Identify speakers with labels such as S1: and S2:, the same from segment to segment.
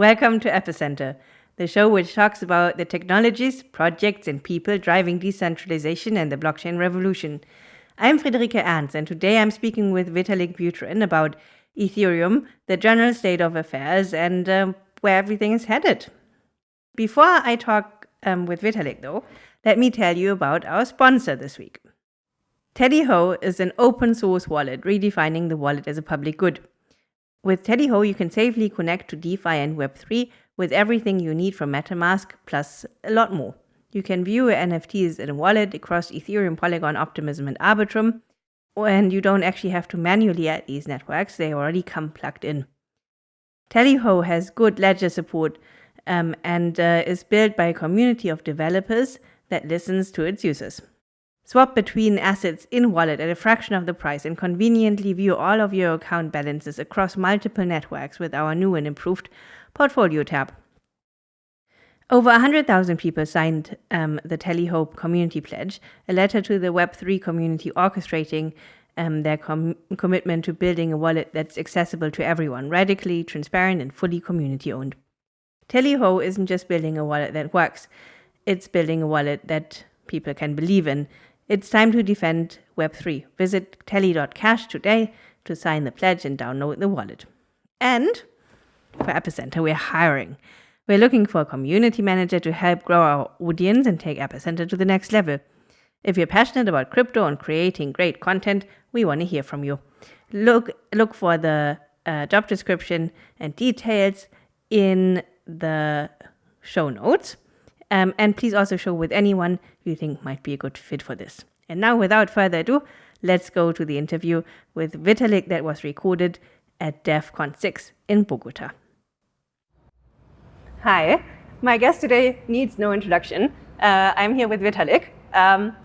S1: Welcome to Epicenter, the show which talks about the technologies, projects, and people driving decentralization and the blockchain revolution. I'm Friederike Ernst, and today I'm speaking with Vitalik Buterin about Ethereum, the general state of affairs, and um, where everything is headed. Before I talk um, with Vitalik, though, let me tell you about our sponsor this week. Tally Ho is an open source wallet redefining the wallet as a public good. With TallyHo, you can safely connect to DeFi and Web3 with everything you need from MetaMask, plus a lot more. You can view NFTs in a wallet across Ethereum, Polygon, Optimism, and Arbitrum, and you don't actually have to manually add these networks, they already come plugged in. TallyHo has good ledger support um, and uh, is built by a community of developers that listens to its users. Swap between assets in wallet at a fraction of the price and conveniently view all of your account balances across multiple networks with our new and improved Portfolio tab. Over 100,000 people signed um, the TallyHo Community Pledge, a letter to the Web3 community orchestrating um, their com commitment to building a wallet that's accessible to everyone, radically transparent, and fully community owned. TallyHo isn't just building a wallet that works, it's building a wallet that people can believe in it's time to defend Web3. Visit tally.cash today to sign the pledge and download the wallet. And for Epicenter, we're hiring. We're looking for a community manager to help grow our audience and take Epicenter to the next level. If you're passionate about crypto and creating great content, we want to hear from you. Look, look for the uh, job description and details in the show notes. Um, and please also show with anyone you think might be a good fit for this. And now, without further ado, let's go to the interview with Vitalik that was recorded at Devcon 6 in Bogota. Hi, my guest today needs no introduction. Uh, I'm here with Vitalik. Um,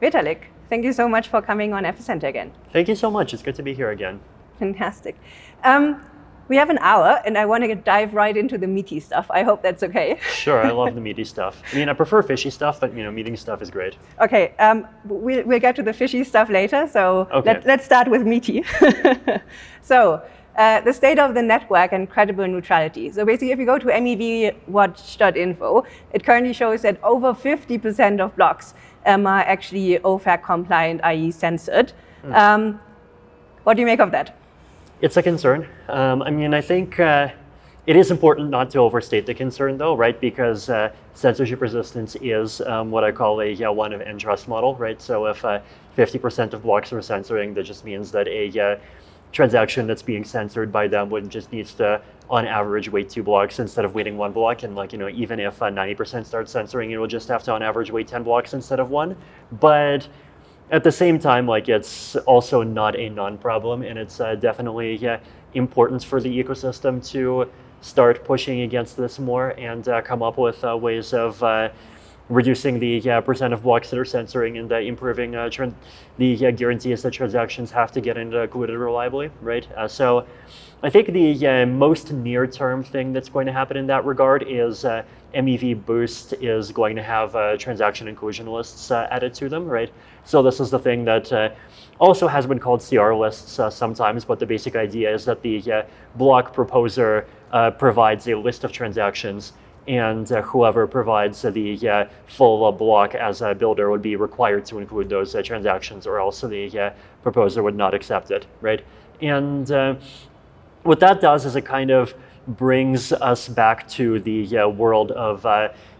S1: Vitalik, thank you so much for coming on Epicenter again.
S2: Thank you so much. It's good to be here again.
S1: Fantastic. Um, we have an hour, and I want to dive right into the meaty stuff. I hope that's okay.
S2: Sure, I love the meaty stuff. I mean, I prefer fishy stuff, but you know, meaty stuff is great.
S1: Okay, um, we'll, we'll get to the fishy stuff later. So
S2: okay.
S1: let, us start with meaty. so uh, the state of the network and credible neutrality. So basically, if you go to mevwatch.info, it currently shows that over 50% of blocks um, are actually OFAC compliant, i.e. censored. Mm. Um, what do you make of that?
S2: It's a concern. Um, I mean, I think uh, it is important not to overstate the concern, though, right? Because uh, censorship resistance is um, what I call a yeah, one of n trust model, right? So if 50% uh, of blocks are censoring, that just means that a uh, transaction that's being censored by them would just needs to, on average, wait two blocks instead of waiting one block. And like, you know, even if 90% uh, starts censoring, it will just have to, on average, wait 10 blocks instead of one. But at the same time, like it's also not a non-problem, and it's uh, definitely yeah, important for the ecosystem to start pushing against this more and uh, come up with uh, ways of uh, reducing the percent of blocks that are censoring and uh, improving uh, the guarantees that transactions have to get included reliably, right? so I think the most near-term thing that's going to happen in that regard is MEV Boost is going to have transaction inclusion lists added to them, right? So this is the thing that uh, also has been called CR lists uh, sometimes, but the basic idea is that the uh, block proposer uh, provides a list of transactions and whoever provides the full block as a builder would be required to include those transactions or else the proposer would not accept it, right? And what that does is it kind of brings us back to the uh, world of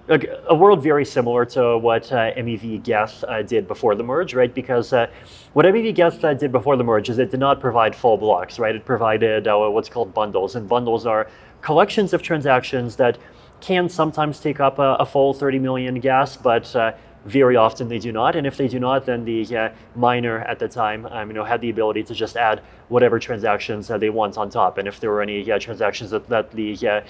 S2: a world very similar to what uh, MEV Geth uh, did before the merge, right? Because uh, what MEV Geth uh, did before the merge is it did not provide full blocks, right? It provided uh, what's called bundles, and bundles are collections of transactions that can sometimes take up a, a full 30 million gas, but uh, very often they do not, and if they do not, then the uh, miner at the time um, you know, had the ability to just add whatever transactions uh, they want on top. And if there were any uh, transactions that, that the uh,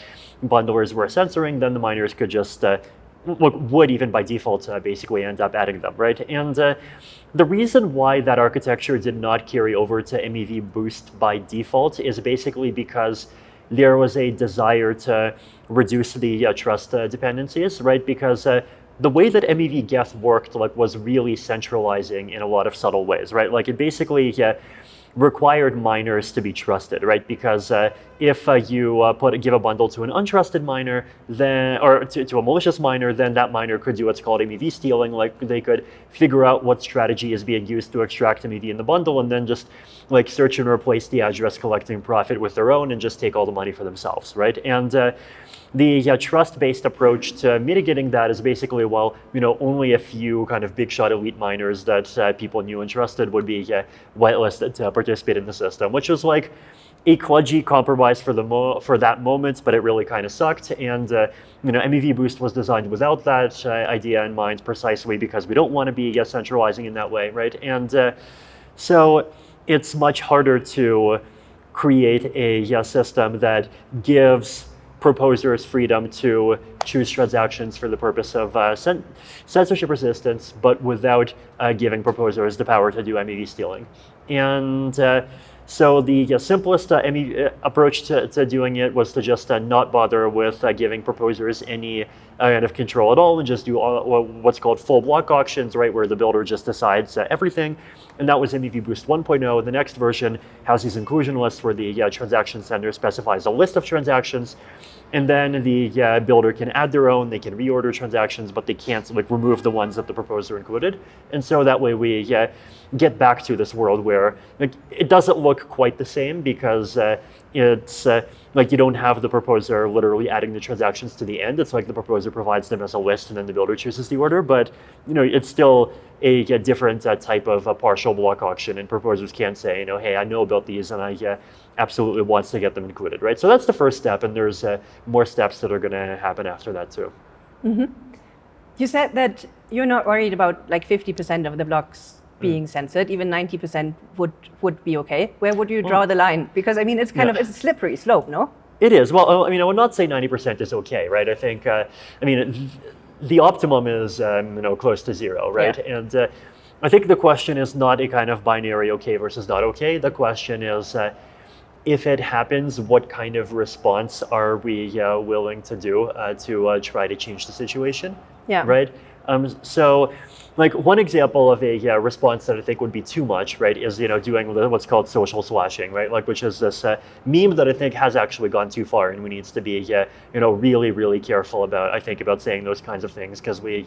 S2: bundlers were censoring, then the miners could just uh, would even by default uh, basically end up adding them, right? And uh, the reason why that architecture did not carry over to MEV Boost by default is basically because there was a desire to reduce the uh, trust dependencies, right? Because the way that MEV Geth worked like was really centralizing in a lot of subtle ways, right? Like it basically yeah, required miners to be trusted, right? Because uh, if uh, you uh, put give a bundle to an untrusted miner, then or to, to, a malicious miner, then that miner could do what's called MEV stealing. Like they could figure out what strategy is being used to extract MEV in the bundle, and then just like search and replace the address collecting profit with their own, and just take all the money for themselves, right? And uh, the uh, trust-based approach to mitigating that is basically, well, you know, only a few kind of big shot elite miners that uh, people knew and trusted would be uh, whitelisted to participate in the system, which was like a kludgy compromise for the for that moment, but it really kind of sucked. And uh, you know, MEV Boost was designed without that uh, idea in mind, precisely because we don't want to be uh, centralizing in that way, right? And so it's much harder to create a system that gives proposers freedom to choose transactions for the purpose of uh, censorship resistance, but without uh, giving proposers the power to do MEV stealing. And uh, so the simplest uh, uh, approach to, to, doing it was to just uh, not bother with uh, giving proposers any uh, kind of control at all and just do all, what's called full block auctions, right, where the builder just decides uh, everything. And that was MEV Boost 1.0. The next version has these inclusion lists where the transaction sender specifies a list of transactions and then the uh, builder can add their own, they can reorder transactions, but they can't like remove the ones that the proposer included. And so that way we uh, get back to this world where like, it doesn't look quite the same because uh, it's uh, like you don't have the proposer literally adding the transactions to the end. It's like the proposer provides them as a list and then the builder chooses the order. But you know, it's still a, a different uh, type of a partial block auction and proposers can say, you know, hey, I know about these and I uh, absolutely wants to get them included, right? So that's the first step, and there's uh, more steps that are going to happen after that too.
S1: Mm -hmm. You said that you're not worried about like 50% of the blocks being mm. censored, even 90% would would be okay. Where would you draw well, the line? Because I mean, it's kind yeah. of it's a slippery slope, no?
S2: It is. Well, I mean, I would not say 90% is okay, right? I think, uh, I mean, the optimum is um, you know close to zero, right? Yeah. And uh, I think the question is not a kind of binary okay versus not okay. The question is. Uh, if it happens, what kind of response are we uh, willing to do uh, to uh, try to change the situation?
S1: Yeah.
S2: Right. Um, so, like one example of a uh, response that I think would be too much, right, is you know doing what's called social slashing, right, like which is this uh, meme that I think has actually gone too far, and we needs to be uh, you know really really careful about I think about saying those kinds of things because we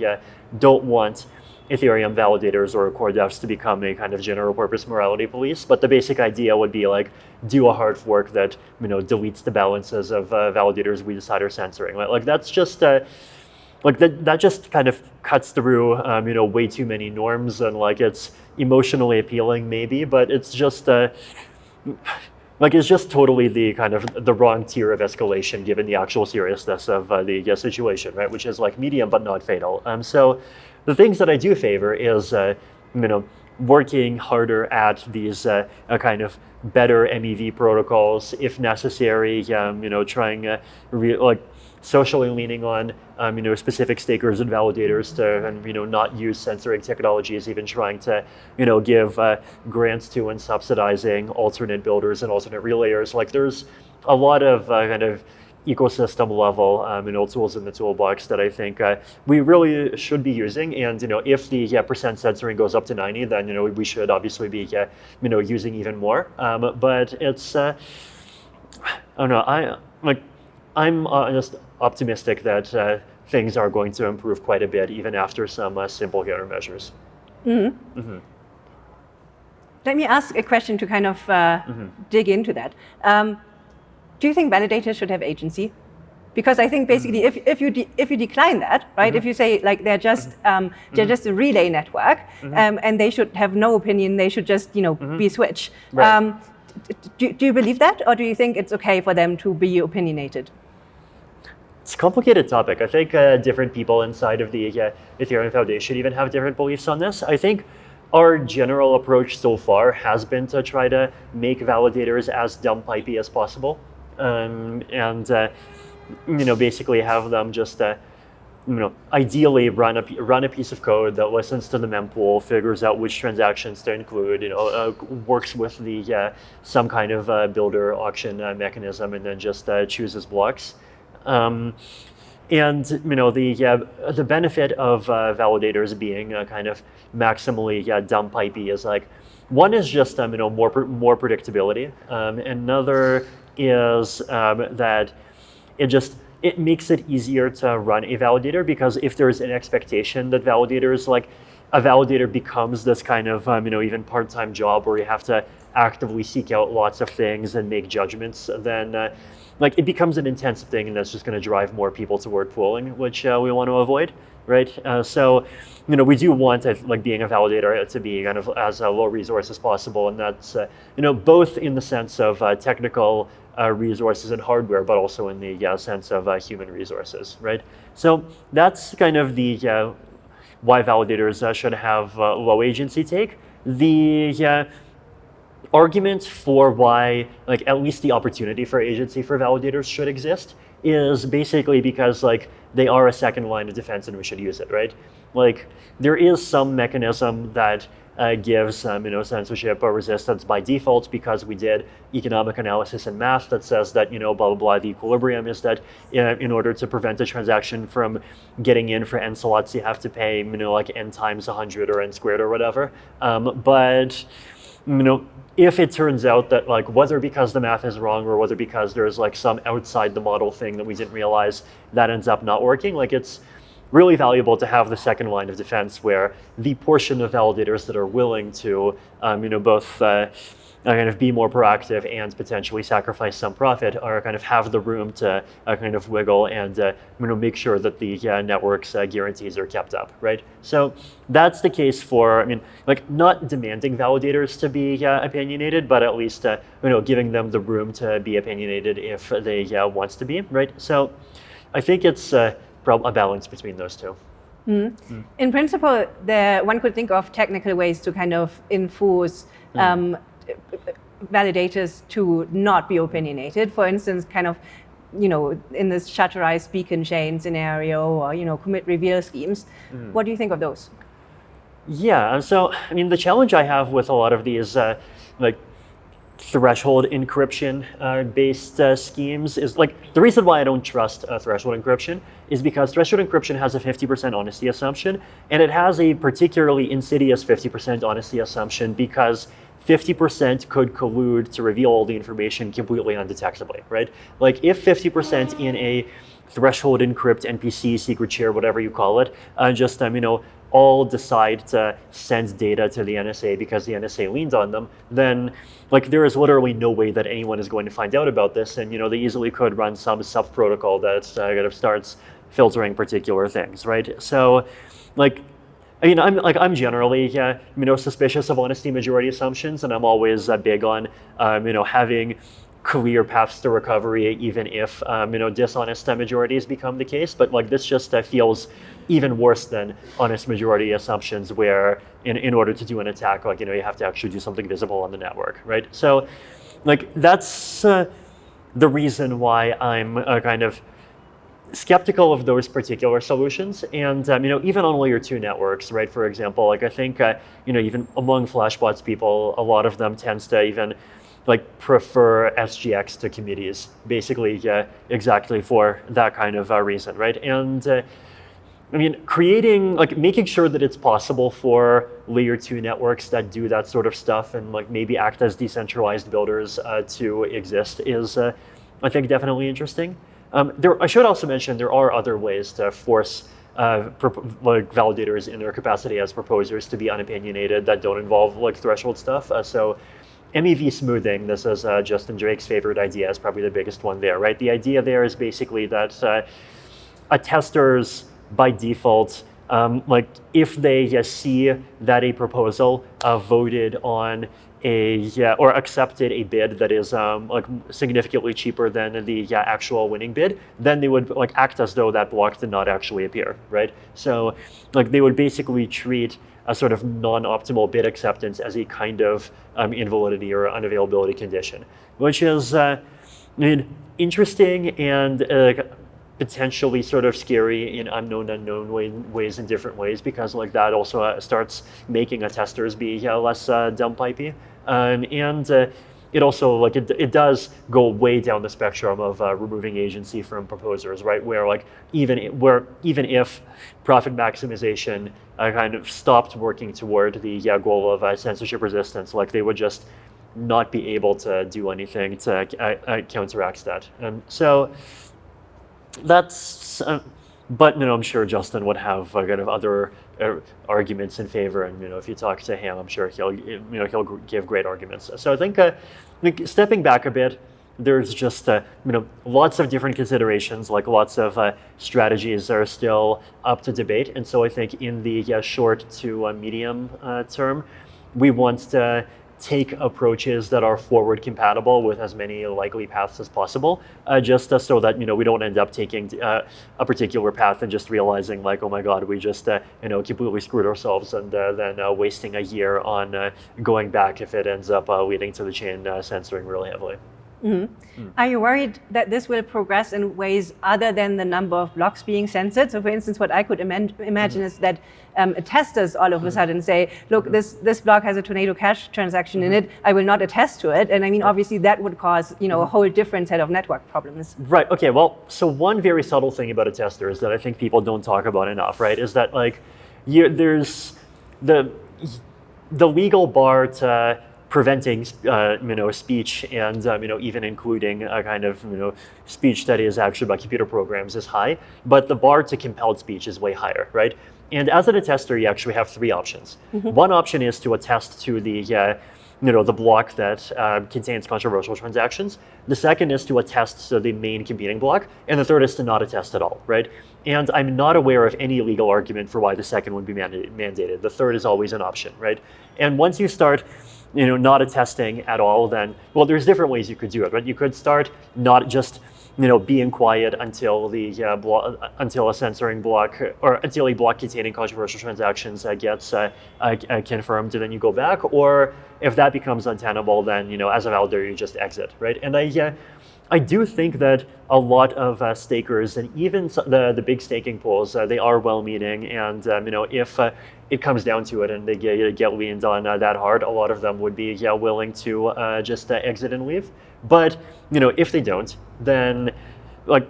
S2: don't want Ethereum validators or core devs to become a kind of general purpose morality police. But the basic idea would be like do a hard fork that you know deletes the balances of uh, validators we decide are censoring. Like, like that's just uh, like that that just kind of cuts through um, you know way too many norms and like it's emotionally appealing maybe, but it's just. Uh, like it's just totally the kind of the wrong tier of escalation given the actual seriousness of uh, the uh, situation, right? Which is like medium but not fatal. Um, so the things that I do favor is, uh, you know, working harder at these uh, uh, kind of better MEV protocols if necessary. Um, you know, trying uh, like socially leaning on um, you know specific stakers and validators to and you know not use censoring technologies, even trying to you know give uh, grants to and subsidizing alternate builders and alternate relayers. Like there's a lot of uh, kind of ecosystem level um, you know, tools in the toolbox that I think uh, we really should be using. And you know, if the yeah, percent censoring goes up to 90, then you know we should obviously be yeah, you know using even more. Um, but it's uh, I don't know. I like I'm uh, just optimistic that uh, things are going to improve quite a bit even after some uh, simple countermeasures.
S1: Mm -hmm. Mm -hmm. Let me ask a question to kind of mm -hmm. dig into that. Um, do you think validators should have agency? Because I think basically, mm -hmm. if, if you if you decline that, right? Mm -hmm. If you say like they're just mm-hmm. um, they're mm-hmm. just a relay network, mm-hmm. um, and they should have no opinion, they should just you know be switch. Right. Um, do, do you believe that, or do you think it's okay for them to be opinionated?
S2: It's a complicated topic. I think uh, different people inside of the uh, Ethereum Foundation even have different beliefs on this. I think our general approach so far has been to try to make validators as dumb pipey as possible um, and uh, you know basically have them just uh, you know ideally run a run a piece of code that listens to the mempool, figures out which transactions to include, you know, uh, works with the uh, some kind of uh, builder auction uh, mechanism, and then just chooses blocks. Um, and you know the the benefit of validators being kind of maximally dumb pipey is like one is just um, you know more more predictability. Um, another is um, that it just it makes it easier to run a validator because if there's an expectation that validators like a validator becomes this kind of um, you know even part-time job where you have to actively seek out lots of things and make judgments, then uh, like it becomes an intensive thing and that's just going to drive more people toward pooling, which uh, we want to avoid, right? Uh, so, you know, we do want uh, like being a validator to be kind of as uh, low resource as possible, and that's uh, you know both in the sense of technical resources and hardware, but also in the sense of human resources, right? So that's kind of the why validators should have low agency take. The argument for why, like at least the opportunity for agency for validators should exist is basically because like they are a second line of defense and we should use it, right? Like there is some mechanism that uh, gives um, you know censorship or resistance by default because we did economic analysis and math that says that you know blah blah blah the equilibrium is that uh, in order to prevent a transaction from getting in for n slots you have to pay you know like n times 100 or n squared or whatever um, but you know if it turns out that like whether because the math is wrong or whether because there's like some outside the model thing that we didn't realize that ends up not working, like it's really valuable to have the second line of defense where the portion of validators that are willing to, um, you know, both uh, kind of be more proactive and potentially sacrifice some profit or kind of have the room to uh, kind of wiggle and uh, you know, make sure that the uh, network's uh, guarantees are kept up, right? So that's the case for, I mean, like not demanding validators to be uh, opinionated, but at least you know giving them the room to be opinionated if they wants to be, right? So I think it's a balance between those two.
S1: Mm. Mm. In principle, there, one could think of technical ways to kind of enforce mm. Validators to not be opinionated. For instance, kind of, you know, in this shutterized beacon chain scenario or, you know, commit reveal schemes. Mm. What do you think of those?
S2: Yeah, so, I mean, the challenge I have with a lot of these, uh, like, threshold encryption uh, based uh, schemes is like the reason why I don't trust uh, threshold encryption is because threshold encryption has a 50% honesty assumption and it has a particularly insidious 50% honesty assumption because 50% could collude to reveal all the information completely undetectably, right? Like if 50% in a threshold encrypt MPC secret share, whatever you call it, uh, just um, you know all decide to send data to the NSA because the NSA leans on them, then like there is literally no way that anyone is going to find out about this, and you know they easily could run some sub protocol that uh, kind of starts filtering particular things, right? So, like I mean, I'm like I'm generally yeah, you know suspicious of honesty majority assumptions, and I'm always uh, big on um, you know having clear paths to recovery, even if um, you know dishonest majorities become the case. But like this just uh, feels even worse than honest majority assumptions, where in in order to do an attack, like you know you have to actually do something visible on the network, right? So, like that's uh, the reason why I'm uh, kind of skeptical of those particular solutions. And um, you know, even on layer two networks, right? For example, like I think uh, you know, even among Flashbots people, a lot of them tends to even like prefer SGX to committees, basically, yeah, exactly for that kind of uh, reason, right? And uh, I mean, creating, like making sure that it's possible for layer two networks that do that sort of stuff and like maybe act as decentralized builders uh, to exist is, uh, I think, definitely interesting. Um, there, I should also mention there are other ways to force uh, like validators in their capacity as proposers to be unopinionated that don't involve like threshold stuff. Uh, so MEV smoothing, this is uh, Justin Drake's favorite idea, is probably the biggest one there, right? The idea there is basically that uh, attesters by default, um, like if they see that a proposal uh, voted on a or accepted a bid that is um, like significantly cheaper than the actual winning bid, then they would like act as though that block did not actually appear, right? So like they would basically treat a sort of non-optimal bid acceptance as a kind of um, invalidity or unavailability condition, which is uh, I mean, interesting and uh, potentially sort of scary in unknown unknown way, ways in different ways because like that also uh, starts making attesters be uh, less uh, dumb pipey um, and uh, it also like it, it does go way down the spectrum of uh, removing agency from proposers, right? Where like even where even if profit maximization uh, kind of stopped working toward the goal of uh, censorship resistance, like they would just not be able to do anything to uh, uh, counteract that. And so that's but you know, I'm sure Justin would have uh, kind of other arguments in favor, and you know, if you talk to him, I'm sure he'll you know he'll give great arguments. So I think, uh, stepping back a bit, there's just uh, you know lots of different considerations, like lots of uh, strategies are still up to debate, and so I think in the yeah, short to medium uh, term, we want to take approaches that are forward compatible with as many likely paths as possible, uh, just uh, so that you know we don't end up taking uh, a particular path and just realizing like, oh my god, we just uh, you know completely screwed ourselves and uh, then uh, wasting a year on going back if it ends up leading to the chain censoring really heavily.
S1: Mm -hmm. mm. Are you worried that this will progress in ways other than the number of blocks being censored? So, for instance, what I could imagine mm -hmm. is that um, testers all of a mm-hmm. sudden say, look, mm-hmm. this, this block has a Tornado Cash transaction in mm-hmm. it, I will not attest to it. And I mean, obviously, that would cause you know, a whole different set of network problems.
S2: Right, okay, well, so one very subtle thing about a tester is that I think people don't talk about enough, right, is that like, you, there's the, the legal bar to preventing uh, you know speech and um, you know even including a kind of you know speech that is actually by computer programs is high, but the bar to compelled speech is way higher, right? And as an attester, you actually have three options. Mm -hmm. One option is to attest to the uh, you know, the block that uh, contains controversial transactions. The second is to attest to the main competing block. And the third is to not attest at all, right? And I'm not aware of any legal argument for why the second would be mandated. The third is always an option, right? And once you start you know, not attesting at all, then, well, there's different ways you could do it, right? You could start not just you know, being quiet until the uh, blo- until a censoring block or until a block containing controversial transactions uh, gets uh, uh, uh, confirmed, and then you go back. Or if that becomes untenable, then you know, as a validator, you just exit, right? And I, I do think that a lot of stakers and even the the big staking pools, they are well-meaning, and um, you know, if it comes down to it and they get, get leaned on that hard, a lot of them would be yeah willing to just exit and leave. But you know, if they don't, then like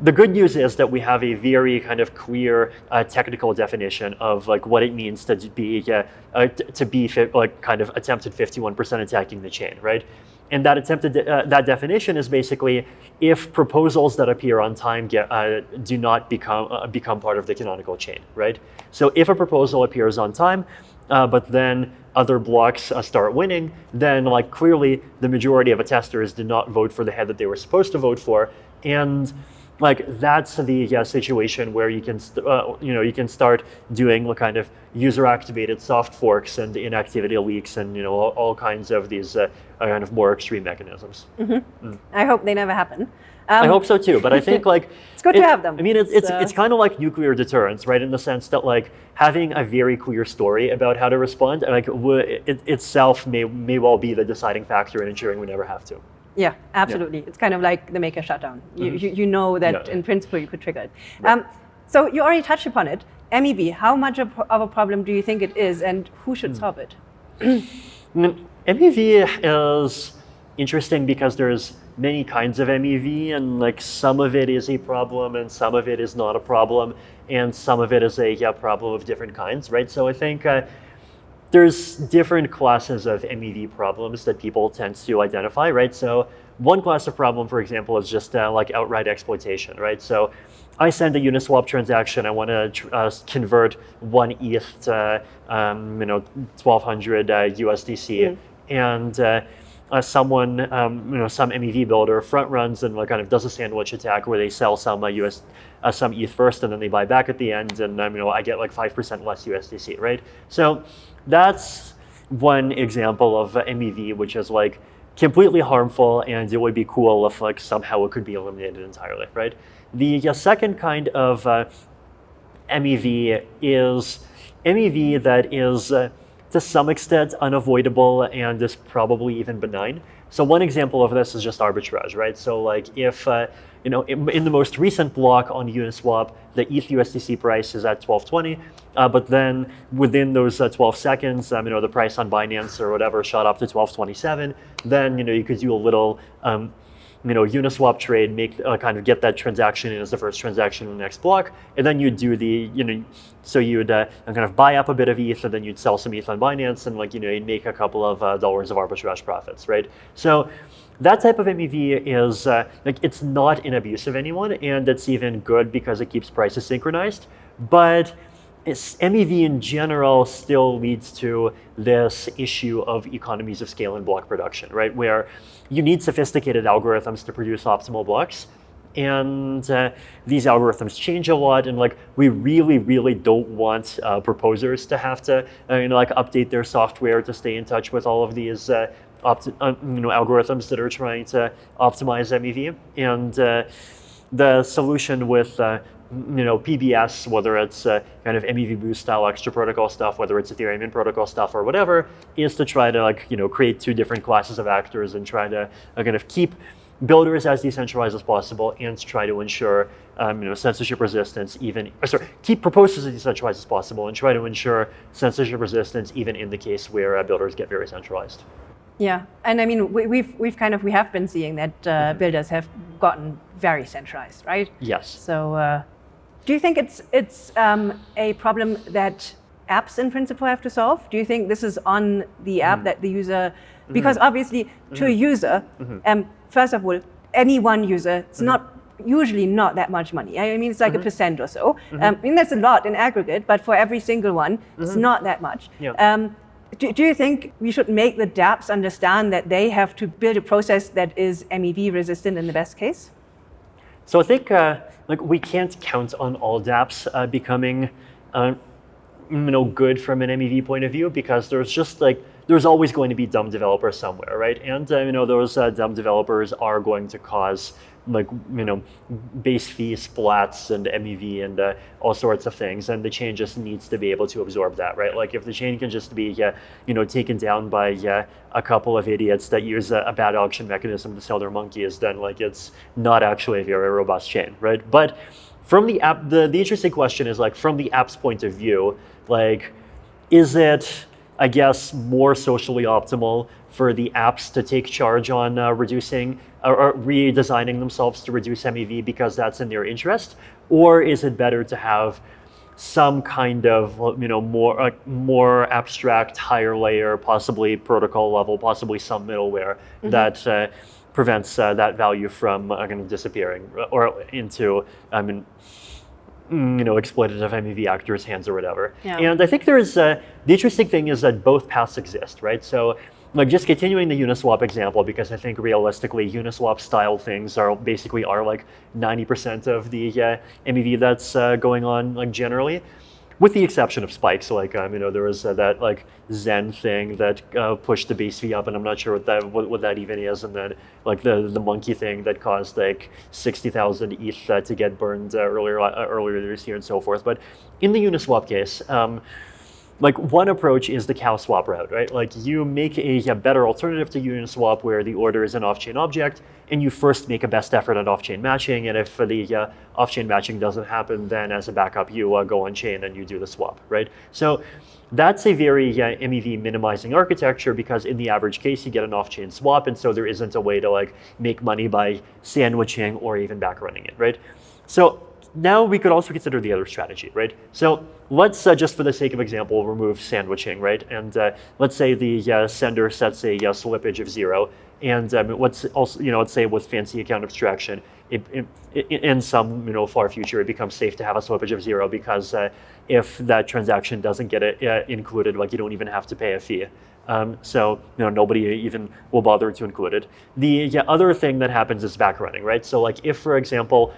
S2: the good news is that we have a very kind of clear uh, technical definition of like what it means to be uh, uh, to be like kind of attempted 51% attacking the chain, right? And that attempted uh, that definition is basically if proposals that appear on time get uh, do not become uh, become part of the canonical chain, right? So if a proposal appears on time, but then other blocks uh, start winning, then like clearly the majority of attesters did not vote for the head that they were supposed to vote for, and like that's the yeah, situation where you can uh, you know you can start doing the kind of user activated soft forks and inactivity leaks and you know all, all kinds of these uh, kind of more extreme mechanisms.
S1: Mm -hmm. mm. I hope they never happen.
S2: Um, I hope so too, but I think like
S1: it's good it, to have them.
S2: I mean, it's it's, it's kind of like nuclear deterrence, right? In the sense that like having a very clear story about how to respond, like it, itself may may well be the deciding factor in ensuring we never have to.
S1: Yeah, absolutely. Yeah. It's kind of like the maker shutdown. You, mm -hmm. you, you, know that yeah, in principle you could trigger it. Right. Um, so you already touched upon it. MEV, how much of a problem do you think it is, and who should mm. solve it?
S2: MEV is interesting because there's many kinds of MEV and like some of it is a problem and some of it is not a problem and some of it is a yeah, problem of different kinds, right? So I think uh, there's different classes of MEV problems that people tend to identify, right? So one class of problem, for example, is just uh, like outright exploitation, right? So I send a Uniswap transaction. I want to uh, convert one ETH to um, you know 1,200 uh, USDC, mm. and uh, uh, someone, um, you know, some MEV builder front runs and like kind of does a sandwich attack where they sell some uh, US, uh, some ETH first and then they buy back at the end, and um, you know, I get like five percent less USDC, right? So that's one example of MEV, which is like completely harmful, and it would be cool if like somehow it could be eliminated entirely, right? The uh, second kind of uh, MEV is MEV that is uh, to some extent unavoidable and is probably even benign. So one example of this is just arbitrage, right? So like if uh, you know in, in, the most recent block on Uniswap, the ETH USDC price is at 1220, uh, but then within those uh, 12 seconds, um, you know the price on Binance or whatever shot up to 1227. Then you know you could do a little um, you know, Uniswap trade, make uh, kind of get that transaction in as the first transaction in the next block, and then you'd do the, you know, so you'd uh, kind of buy up a bit of ETH, and then you'd sell some ETH on Binance, and like, you know, you'd make a couple of uh, dollars of arbitrage profits, right? So that type of MEV is, uh, like, it's not an abuse of anyone, and it's even good because it keeps prices synchronized, but MEV in general still leads to this issue of economies of scale in block production, right? Where you need sophisticated algorithms to produce optimal blocks. And uh, these algorithms change a lot, and like we really, really don't want uh, proposers to have to, uh, you know, like update their software to stay in touch with all of these, uh, uh, you know, algorithms that are trying to optimize MEV. And uh, the solution with you know, PBS, whether it's uh, kind of MEV boost style extra protocol stuff, whether it's Ethereum in protocol stuff or whatever, is to try to like, you know, create two different classes of actors and try to uh, kind of keep builders as decentralized as possible and try to ensure um, you know, censorship resistance even, sorry, keep proposals as decentralized as possible and try to ensure censorship resistance even in the case where uh, builders get very centralized.
S1: Yeah, and I mean, we, we've we've kind of we have been seeing that uh, mm-hmm. builders have gotten very centralized, right?
S2: Yes.
S1: So uh, do you think it's, it's um, a problem that apps in principle have to solve? Do you think this is on the app mm. that the user, because mm. obviously to mm. a user, -hmm. um, first of all, any one user, it's -hmm. not usually not that much money. I mean, it's like a percent or so. Um, I mean, that's a lot in aggregate, but for every single one, it's not that much. Yeah. Um, do, do, you think we should make the dApps understand that they have to build a process that is MEV resistant in the best case?
S2: So I think uh, like we can't count on all dApps uh, becoming uh, you know, good from an MEV point of view because there's just like, there's always going to be dumb developers somewhere, right? And uh, you know those uh, dumb developers are going to cause like you know base fee splats and MEV and uh, all sorts of things, and the chain just needs to be able to absorb that, right? Like if the chain can just be uh, you know taken down by uh, a couple of idiots that use a, a, bad auction mechanism to sell their monkeys, then like it's not actually a very robust chain, right? But from the app, the the interesting question is like from the app's point of view, like is it I guess, more socially optimal for the apps to take charge on uh, reducing or, or, redesigning themselves to reduce MEV because that's in their interest? Or is it better to have some kind of, you know, more, uh, more abstract, higher layer, possibly protocol level, possibly some middleware mm -hmm. that uh, prevents uh, that value from uh, kind of disappearing or into, I mean, Mm, you know, exploitative MEV actors' hands or whatever. Yeah. And I think there is, uh, the interesting thing is that both paths exist, right? So like just continuing the Uniswap example, because I think realistically Uniswap style things are basically are like 90% of the uh, MEV that's uh, going on like generally with the exception of spikes. Like um, you know, there was uh, that like XEN thing that uh, pushed the base fee up, and I'm not sure what that what, what, that even is. And then like the the monkey thing that caused like sixty thousand ETH to get burned uh, earlier uh, earlier this year and so forth. But in the Uniswap case. Um, like one approach is the CowSwap route, right? Like you make a, a, better alternative to Uniswap where the order is an off-chain object, and you first make a best effort at off-chain matching, and if the uh, off-chain matching doesn't happen, then as a backup, you uh, go on-chain and you do the swap, right? So that's a very uh, MEV minimizing architecture because in the average case, you get an off-chain swap, and so there isn't a way to like make money by sandwiching or even back running it, right? So now we could also consider the other strategy, right? So let's, uh, just for the sake of example, remove sandwiching, right? And uh, let's say the uh, sender sets a uh, slippage of zero. And um, let's also, you know, let's say with fancy account abstraction, it, it, in some, you know, far future, it becomes safe to have a slippage of zero because uh, if that transaction doesn't get it uh, included, like you don't even have to pay a fee. Um, so you know nobody even will bother to include it. The yeah, other thing that happens is back running, right? So like if, for example,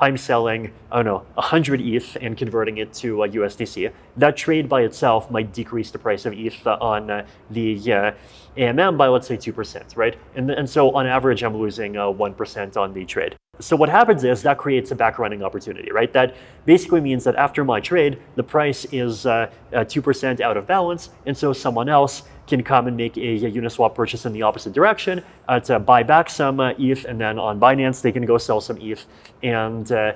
S2: I'm selling, I don't know, 100 ETH and converting it to uh, USDC. That trade by itself might decrease the price of ETH on uh, the uh, AMM by let's say 2%, right? And, and so on average, I'm losing 1% uh, on the trade. So what happens is that creates a back running opportunity, right? That basically means that after my trade, the price is 2% uh, out of balance, and so someone else can come and make a, a Uniswap purchase in the opposite direction uh, to buy back some uh, ETH, and then on Binance they can go sell some ETH, and uh,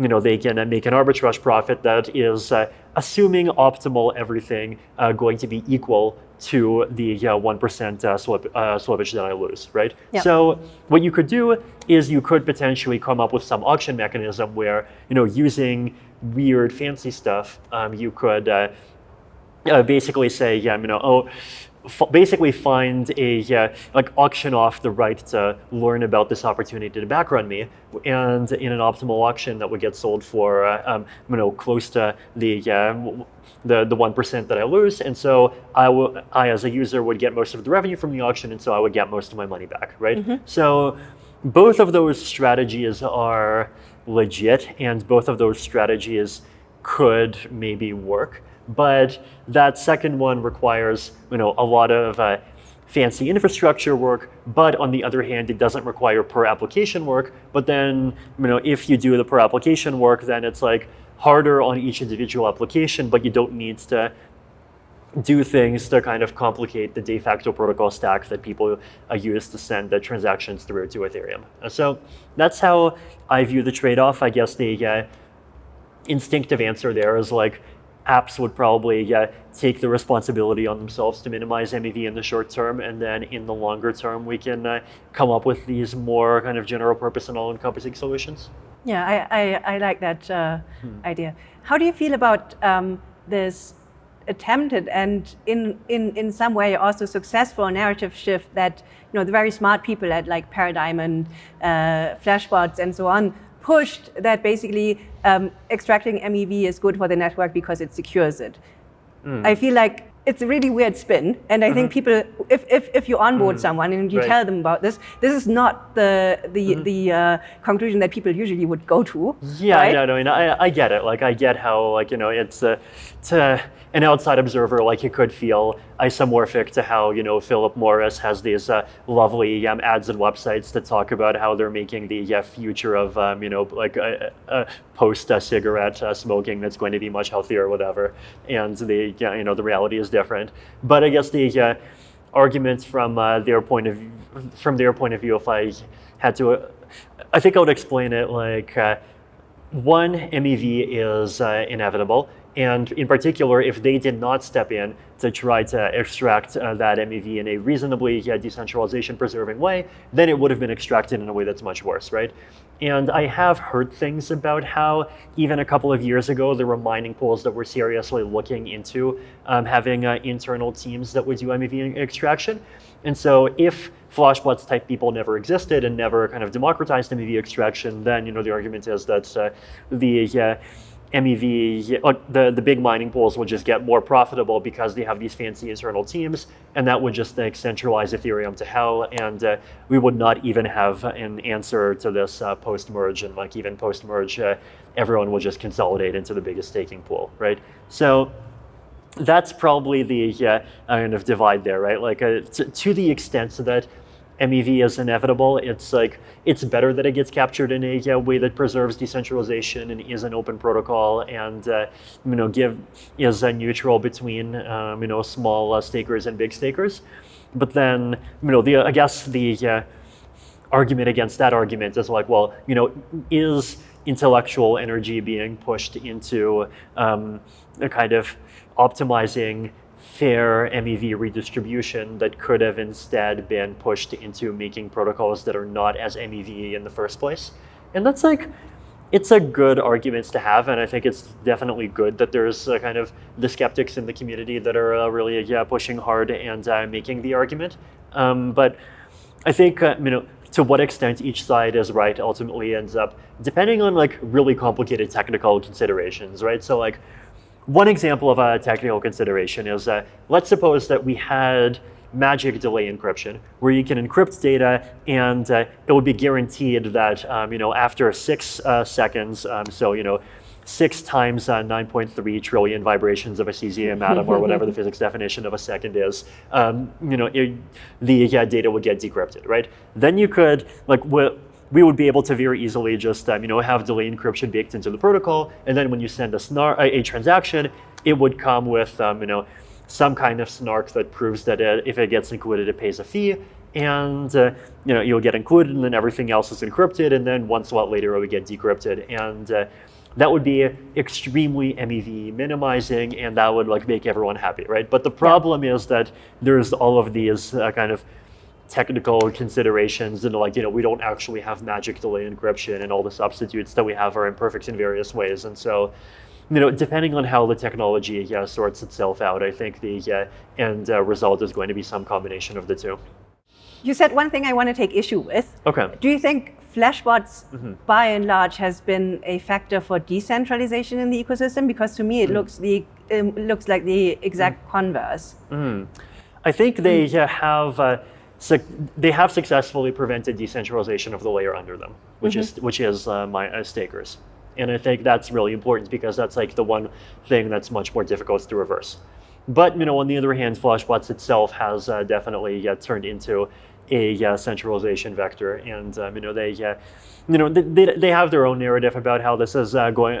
S2: you know they can uh, make an arbitrage profit that is uh, assuming optimal everything uh, going to be equal to the one uh, slip, uh, slippage that I lose, right?
S1: Yep.
S2: So what you could do is you could potentially come up with some auction mechanism where you know using weird fancy stuff, um, you could uh, basically say, yeah, you know, oh, basically find a uh, like auction off the right to learn about this opportunity to backrun me, and in an optimal auction that would get sold for uh, um, you know close to the uh, the the one percent that I lose, and so I will I as a user would get most of the revenue from the auction, and so I would get most of my money back, right? Mm -hmm. So both of those strategies are legit, and both of those strategies could maybe work. But that second one requires you know, a lot of uh, fancy infrastructure work, but on the other hand, it doesn't require per application work. But then, you know, if you do the per application work, then it's like harder on each individual application, but you don't need to do things to kind of complicate the de facto protocol stack that people uh, use to send the transactions through to Ethereum. So that's how I view the trade-off. I guess the uh, instinctive answer there is like apps would probably uh, take the responsibility on themselves to minimize MEV in the short term, and then in the longer term, we can uh, come up with these more kind of general purpose and all-encompassing solutions.
S1: Yeah, I, I, I like that uh, hmm. idea. How do you feel about um, this attempted and in, in, in some way also successful narrative shift that you know the very smart people at like Paradigm and uh, Flashbots and so on pushed that basically um, extracting MEV is good for the network because it secures it. Mm. I feel like it's a really weird spin. And I mm -hmm. think mm-hmm. people, if, if, if you onboard mm. someone and you right. tell them about this, this is not the the, mm -hmm. the uh, conclusion that people usually would go to.
S2: Yeah, right? no, no, I, I get it. Like, I get how, like, you know, it's uh, to an outside observer, like, you could feel isomorphic to how, you know, Philip Morris has these uh, lovely um, ads and websites that talk about how they're making the uh, future of, um, you know, like, post-cigarette uh, smoking that's going to be much healthier or whatever. And the, you know, the reality is different. But I guess the uh, arguments from uh, their point of view, from their point of view, if I had to, uh, I think I would explain it like uh, one MEV is uh, inevitable. And in particular, if they did not step in to try to extract uh, that MEV in a reasonably yeah, decentralization preserving way, then it would have been extracted in a way that's much worse, right? And I have heard things about how even a couple of years ago, there were mining pools that were seriously looking into um, having uh, internal teams that would do MEV extraction. And so if Flashbots type people never existed and never kind of democratized MEV extraction, then you know the argument is that uh, the MEV, uh, the, the big mining pools will just get more profitable because they have these fancy internal teams, and that would just like, centralize Ethereum to hell, and uh, we would not even have an answer to this uh, post-merge, and like even post-merge, uh, everyone will just consolidate into the biggest staking pool, right? So that's probably the uh, kind of divide there, right? Like uh, to, to the extent that MEV is inevitable. It's like it's better that it gets captured in a way that preserves decentralization and is an open protocol and uh, you know give is a neutral between um, you know small uh, stakers and big stakers. But then you know the I guess the uh, argument against that argument is like well you know is intellectual energy being pushed into um, a kind of optimizing fair MEV redistribution that could have instead been pushed into making protocols that are not as MEV in the first place. And that's like, it's a good argument to have, and I think it's definitely good that there's kind of the skeptics in the community that are uh, really yeah, pushing hard and uh, making the argument. Um, but I think, uh, you know, to what extent each side is right ultimately ends up depending on like really complicated technical considerations, right? So like one example of a technical consideration is that let's suppose that we had magic delay encryption, where you can encrypt data and uh, it would be guaranteed that um, you know after six uh, seconds, um, so you know six times uh, 9.3 trillion vibrations of a cesium atom, or whatever the physics definition of a second is, um, you know, it, the yeah, data would get decrypted, right? Then you could, like, we would be able to very easily just um, you know have delay encryption baked into the protocol, and then when you send a, snar a, a transaction, it would come with um, you know some kind of snark that proves that it, if it gets included, it pays a fee, and uh, you know you'll get included, and then everything else is encrypted, and then once a lot later it would get decrypted, and uh, that would be extremely MEV minimizing, and that would like make everyone happy, right? But the problem yeah. is that there's all of these uh, kind of technical considerations and like you know we don't actually have magic delay encryption and all the substitutes that we have are imperfect in various ways and so you know depending on how the technology yeah, sorts itself out i think the uh, end uh, result is going to be some combination of the two
S1: you said one thing i want to take issue with
S2: okay
S1: do you think flashbots mm -hmm. by and large has been a factor for decentralization in the ecosystem because to me it mm. looks the um, looks like the exact mm. converse
S2: mm. i think they uh, have uh, so they have successfully prevented decentralization of the layer under them, which mm -hmm. is which is uh, my uh, stakers. And I think that's really important because that's like the one thing that's much more difficult to reverse. But you know, on the other hand, Flashbots itself has uh, definitely uh, turned into a uh, centralization vector, and um, you know they, uh, you know, they, they have their own narrative about how this is going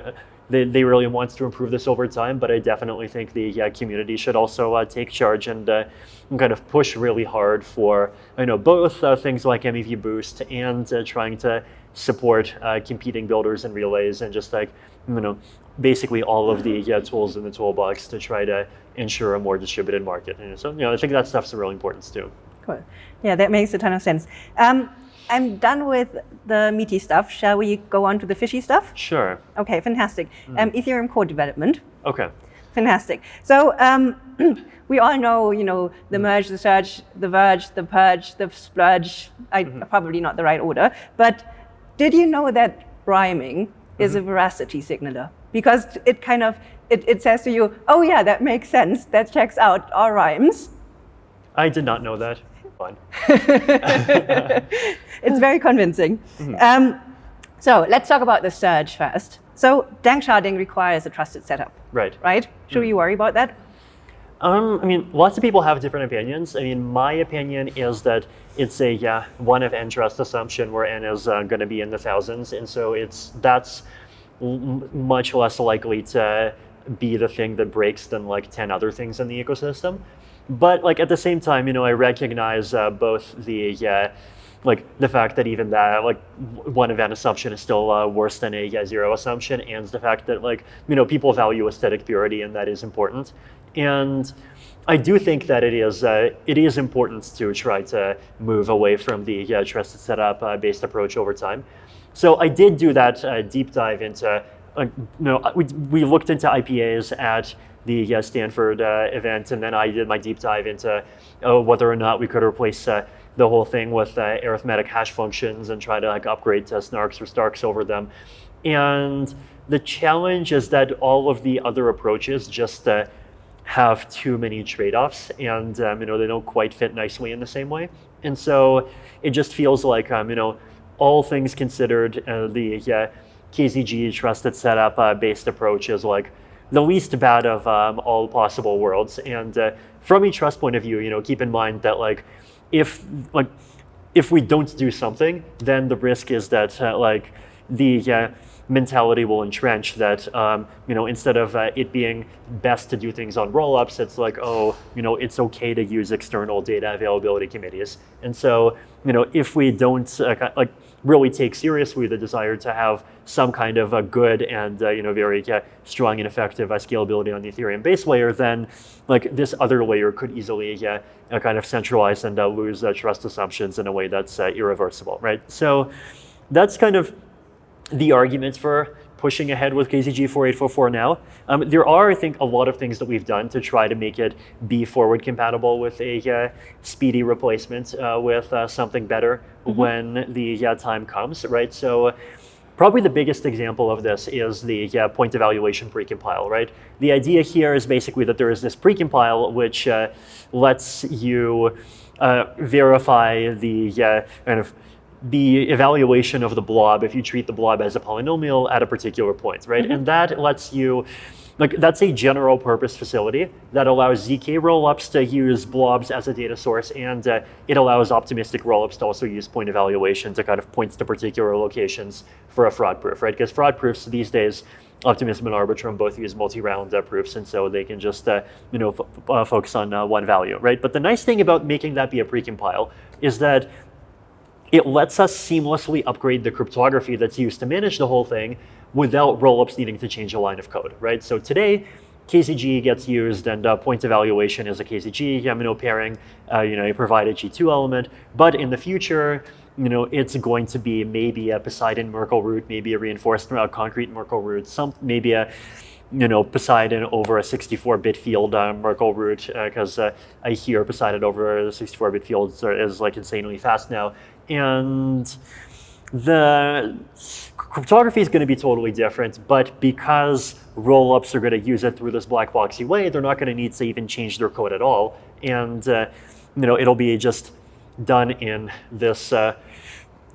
S2: they, they really want to improve this over time, but I definitely think the community should also uh, take charge and, uh, and, kind of push really hard for you know both uh, things like MEV Boost and uh, trying to support uh, competing builders and relays and just like you know basically all of the tools in the toolbox to try to ensure a more distributed market. And so you know I think that stuff's really important too.
S1: Cool. Yeah, that makes a ton of sense. Um, I'm done with the meaty stuff. Shall we go on to the fishy stuff?
S2: Sure.
S1: Okay, fantastic. Mm. Um, Ethereum core development.
S2: Okay.
S1: Fantastic. So um, we all know, you know, the mm. merge, the surge, the verge, the purge, the splurge. I, mm -hmm. Probably not the right order. But did you know that rhyming mm -hmm. is a mm-hmm. veracity signaler? Because it kind of, it, it says to you, oh yeah, that makes sense. That checks out our rhymes.
S2: I did not know that. Fine.
S1: it's very convincing. Mm -hmm. um, so let's talk about the surge first. So danksharding requires a trusted setup.
S2: Right.
S1: Right? Should mm. we worry about that?
S2: Um, I mean, lots of people have different opinions. I mean, my opinion is that it's a yeah, one of n trust assumption where n is uh, going to be in the thousands, and so it's that's much less likely to be the thing that breaks than like 10 other things in the ecosystem. But like at the same time, you know, I recognize uh, both the uh, like the fact that even that like one event assumption is still uh, worse than a zero assumption, and the fact that like you know people value aesthetic purity and that is important. And I do think that it is uh, it is important to try to move away from the yeah, trusted setup uh, based approach over time. So I did do that uh, deep dive into. Uh, you know, we, we looked into IPAs at the uh, Stanford uh, event, and then I did my deep dive into uh, whether or not we could replace uh, the whole thing with uh, arithmetic hash functions and try to like upgrade to snarks or starks over them. And the challenge is that all of the other approaches just uh, have too many trade-offs, and um, you know they don't quite fit nicely in the same way. And so it just feels like um, you know all things considered, the KZG trusted setup based approach is like the least bad of um, all possible worlds. And uh, from a trust point of view, you know, keep in mind that like if like if we don't do something, then the risk is that uh, like the uh, mentality will entrench that um, you know instead of uh, it being best to do things on rollups, it's like oh you know it's okay to use external data availability committees. And so you know if we don't uh, like really take seriously the desire to have some kind of a good and uh, you know very uh, strong and effective uh, scalability on the Ethereum base layer, then like this other layer could easily uh, kind of centralize and uh, lose uh, trust assumptions in a way that's irreversible, right? So that's kind of the arguments for pushing ahead with KZG 4844 now. Um, there are, I think, a lot of things that we've done to try to make it be forward compatible with a uh, speedy replacement uh, with uh, something better mm -hmm. when the time comes, right? So probably the biggest example of this is the point evaluation precompile, right? The idea here is basically that there is this precompile which uh, lets you uh, verify the kind of the evaluation of the blob if you treat the blob as a polynomial at a particular point, right? And that lets you, like that's a general purpose facility that allows ZK rollups to use blobs as a data source, and uh, it allows optimistic rollups to also use point evaluation to kind of point to particular locations for a fraud proof, right? Because fraud proofs these days, Optimism and Arbitrum both use multi-round uh, proofs, and so they can just uh, you know uh, focus on uh, one value, right? But the nice thing about making that be a precompile is that it lets us seamlessly upgrade the cryptography that's used to manage the whole thing without rollups needing to change a line of code, right? So today, KZG gets used and uh, point evaluation is a KZG Yamino pairing, uh, you know, you provide a G2 element, but in the future, you know, it's going to be maybe a Poseidon Merkle root, maybe a reinforced uh, concrete Merkle root, some maybe a you know, Poseidon over a 64-bit field uh, Merkle root, because uh, uh, I hear Poseidon over the 64-bit fields is like insanely fast now. And the cryptography is going to be totally different, but because rollups are going to use it through this black boxy way, they're not going to need to even change their code at all. And, uh, you know, it'll be just done in this uh,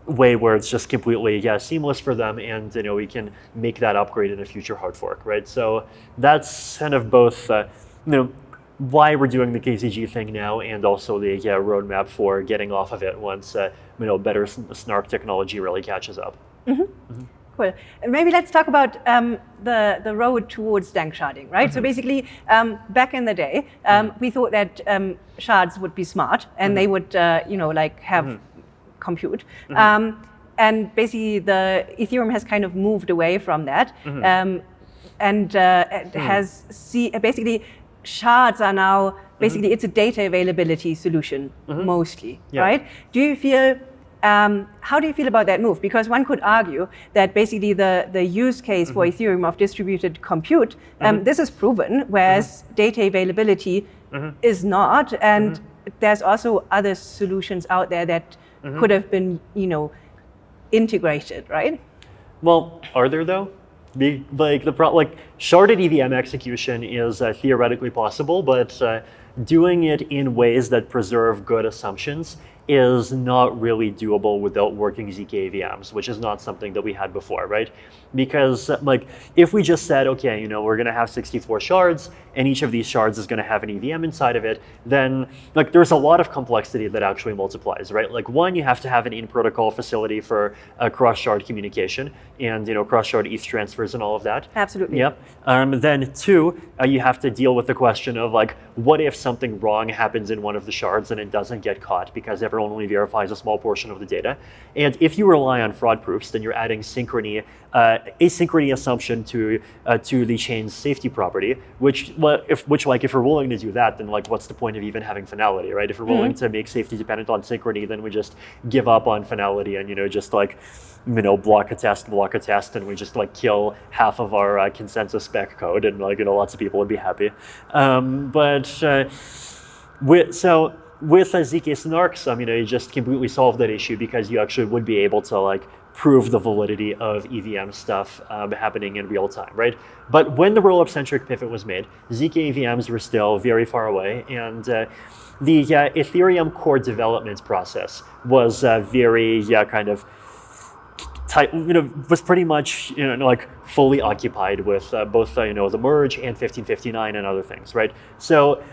S2: way where it's just completely yeah seamless for them and you know we can make that upgrade in a future hard fork right so that's kind of both uh, you know why we're doing the KZG thing now and also the yeah, roadmap for getting off of it once uh, you know better snark technology really catches up.
S1: Mm -hmm. Mm -hmm. Cool. And maybe let's talk about um, the, the road towards danksharding, right? Mm -hmm. So mm-hmm. basically, um, back in the day, um, mm -hmm. we thought that um, shards would be smart and they mm-hmm. would, uh, you know, like have mm-hmm compute. Mm -hmm. um, and basically, the Ethereum has kind of moved away from that, mm -hmm. um, and uh, it mm. has see basically shards are now basically mm -hmm. it's a data availability solution mm-hmm. mostly, yeah. right? Do you feel um, how do you feel about that move? Because one could argue that basically the, the use case mm -hmm. for mm-hmm. Ethereum of distributed compute, um, mm -hmm. this is proven, whereas mm -hmm. data availability mm-hmm. is not. And there's also other solutions out there that mm-hmm. could have been, you know, integrated, right?
S2: Well, are there though? Be, like the pro, like sharded EVM execution is uh, theoretically possible, but uh, doing it in ways that preserve good assumptions is not really doable without working ZK VMs, which is not something that we had before, right? Because like if we just said, okay, you know, we're gonna have 64 shards and each of these shards is gonna have an EVM inside of it, then like there's a lot of complexity that actually multiplies, right? Like one, you have to have an in-protocol facility for uh, cross-shard communication and you know cross-shard ETH transfers and all of that.
S1: Absolutely.
S2: Yep. Um, then two, uh, you have to deal with the question of like, what if something wrong happens in one of the shards and it doesn't get caught because everyone only verifies a small portion of the data. And if you rely on fraud proofs, then you're adding synchrony, uh, asynchrony assumption to uh, to the chain's safety property, which well, if which like if we're willing to do that, then like what's the point of even having finality, right? If we're willing mm -hmm. to make safety dependent on synchrony, then we just give up on finality and you know just like you know block a test, block a test, and we just like kill half of our uh, consensus spec code, and like you know lots of people would be happy. Um, but uh, with, so with a ZK snarks, I mean, you just completely solve that issue because you actually would be able to like prove the validity of EVM stuff um, happening in real time, right? But when the roll-up centric pivot was made, ZK EVMs were still very far away, and uh, the uh, Ethereum core development process was uh, very, kind of tight, you know, was pretty much, you know, like fully occupied with uh, both, uh, you know, the merge and 1559 and other things, right? So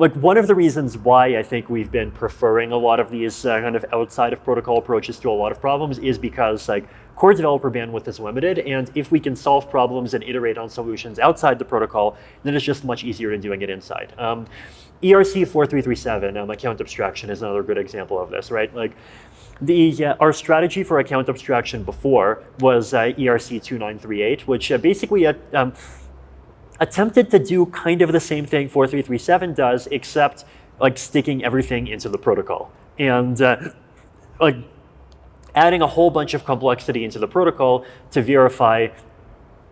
S2: like one of the reasons why I think we've been preferring a lot of these uh, kind of outside of protocol approaches to a lot of problems is because like core developer bandwidth is limited. And if we can solve problems and iterate on solutions outside the protocol, then it's just much easier than doing it inside. Um, ERC 4337, um, account abstraction, is another good example of this, right? Like the, uh, our strategy for account abstraction before was uh, ERC 2938, which uh, basically uh, um, attempted to do kind of the same thing 4337 does, except like sticking everything into the protocol. And uh, like adding a whole bunch of complexity into the protocol to verify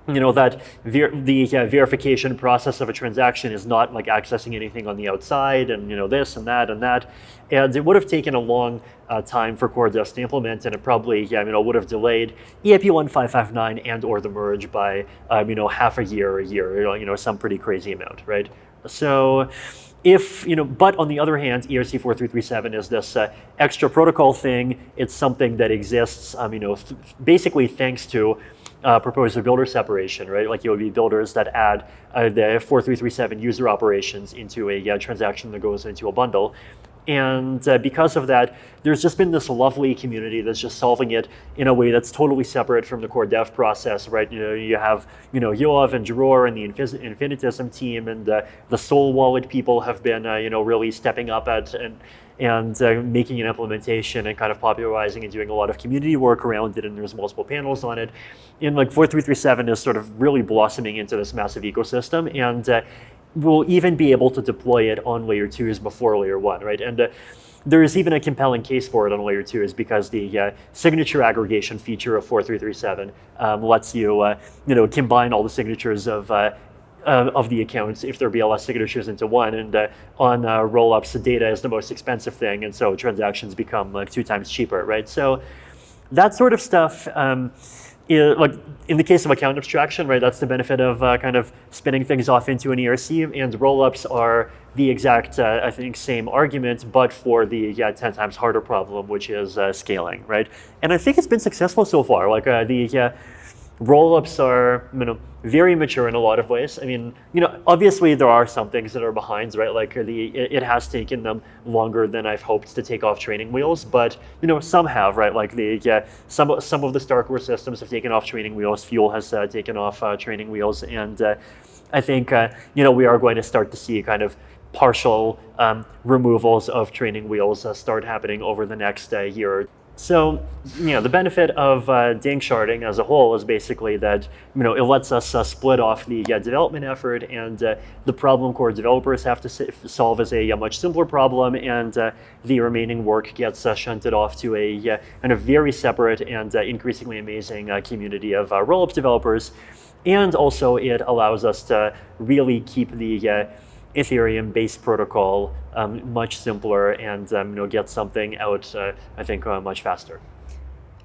S2: you know, that ver the uh, verification process of a transaction is not like accessing anything on the outside and, you know, this and that and that. And it would have taken a long uh, time for CoreDevs to implement, and it probably, yeah, you know, would have delayed EIP 1559 and or the merge by, um, you know, half a year or a year, you know, some pretty crazy amount, right? So if, you know, but on the other hand, ERC 4337 is this uh, extra protocol thing. It's something that exists, um, you know, th basically thanks to uh, proposer builder separation, right? Like it would be builders that add uh, the 4337 user operations into a uh, transaction that goes into a bundle. And uh, because of that, there's just been this lovely community that's just solving it in a way that's totally separate from the core dev process, right? You know, you have, you know, Yoav and Dror and the Infinitism team and uh, the Soul Wallet people have been, uh, you know, really stepping up at and and uh, making an implementation and kind of popularizing and doing a lot of community work around it. And there's multiple panels on it. And like 4337 is sort of really blossoming into this massive ecosystem. And uh, we'll even be able to deploy it on layer two twos before layer one, right? And uh, there's even a compelling case for it on layer two is because the uh, signature aggregation feature of 4337 um, lets you, uh, you know, combine all the signatures of uh, of the accounts if they're BLS signatures into one. And uh, on uh, rollups, the data is the most expensive thing, and so transactions become like two times cheaper, right? So that sort of stuff. Um, like in the case of account abstraction, right, that's the benefit of uh, kind of spinning things off into an ERC, and rollups are the exact, uh, I think, same argument, but for the yeah, 10 times harder problem, which is uh, scaling, right? And I think it's been successful so far. Like uh, the rollups are you know, very mature in a lot of ways. I mean, you know, obviously there are some things that are behind, right? Like the it, has taken them longer than I've hoped to take off training wheels, but you know, some have, right? Like the yeah, some some of the Starkware systems have taken off training wheels. Fuel has uh, taken off uh, training wheels, and uh, I think uh, you know we are going to start to see kind of partial um, removals of training wheels uh, start happening over the next uh, year so, you know, the benefit of uh, danksharding as a whole is basically that, you know, it lets us uh, split off the uh, development effort and uh, the problem core developers have to solve is a, a, much simpler problem and uh, the remaining work gets uh, shunted off to a kind of very separate and increasingly amazing community of rollup developers. And also it allows us to really keep the Ethereum-based protocol um, much simpler and um, you know, get something out, uh, I think, uh, much faster.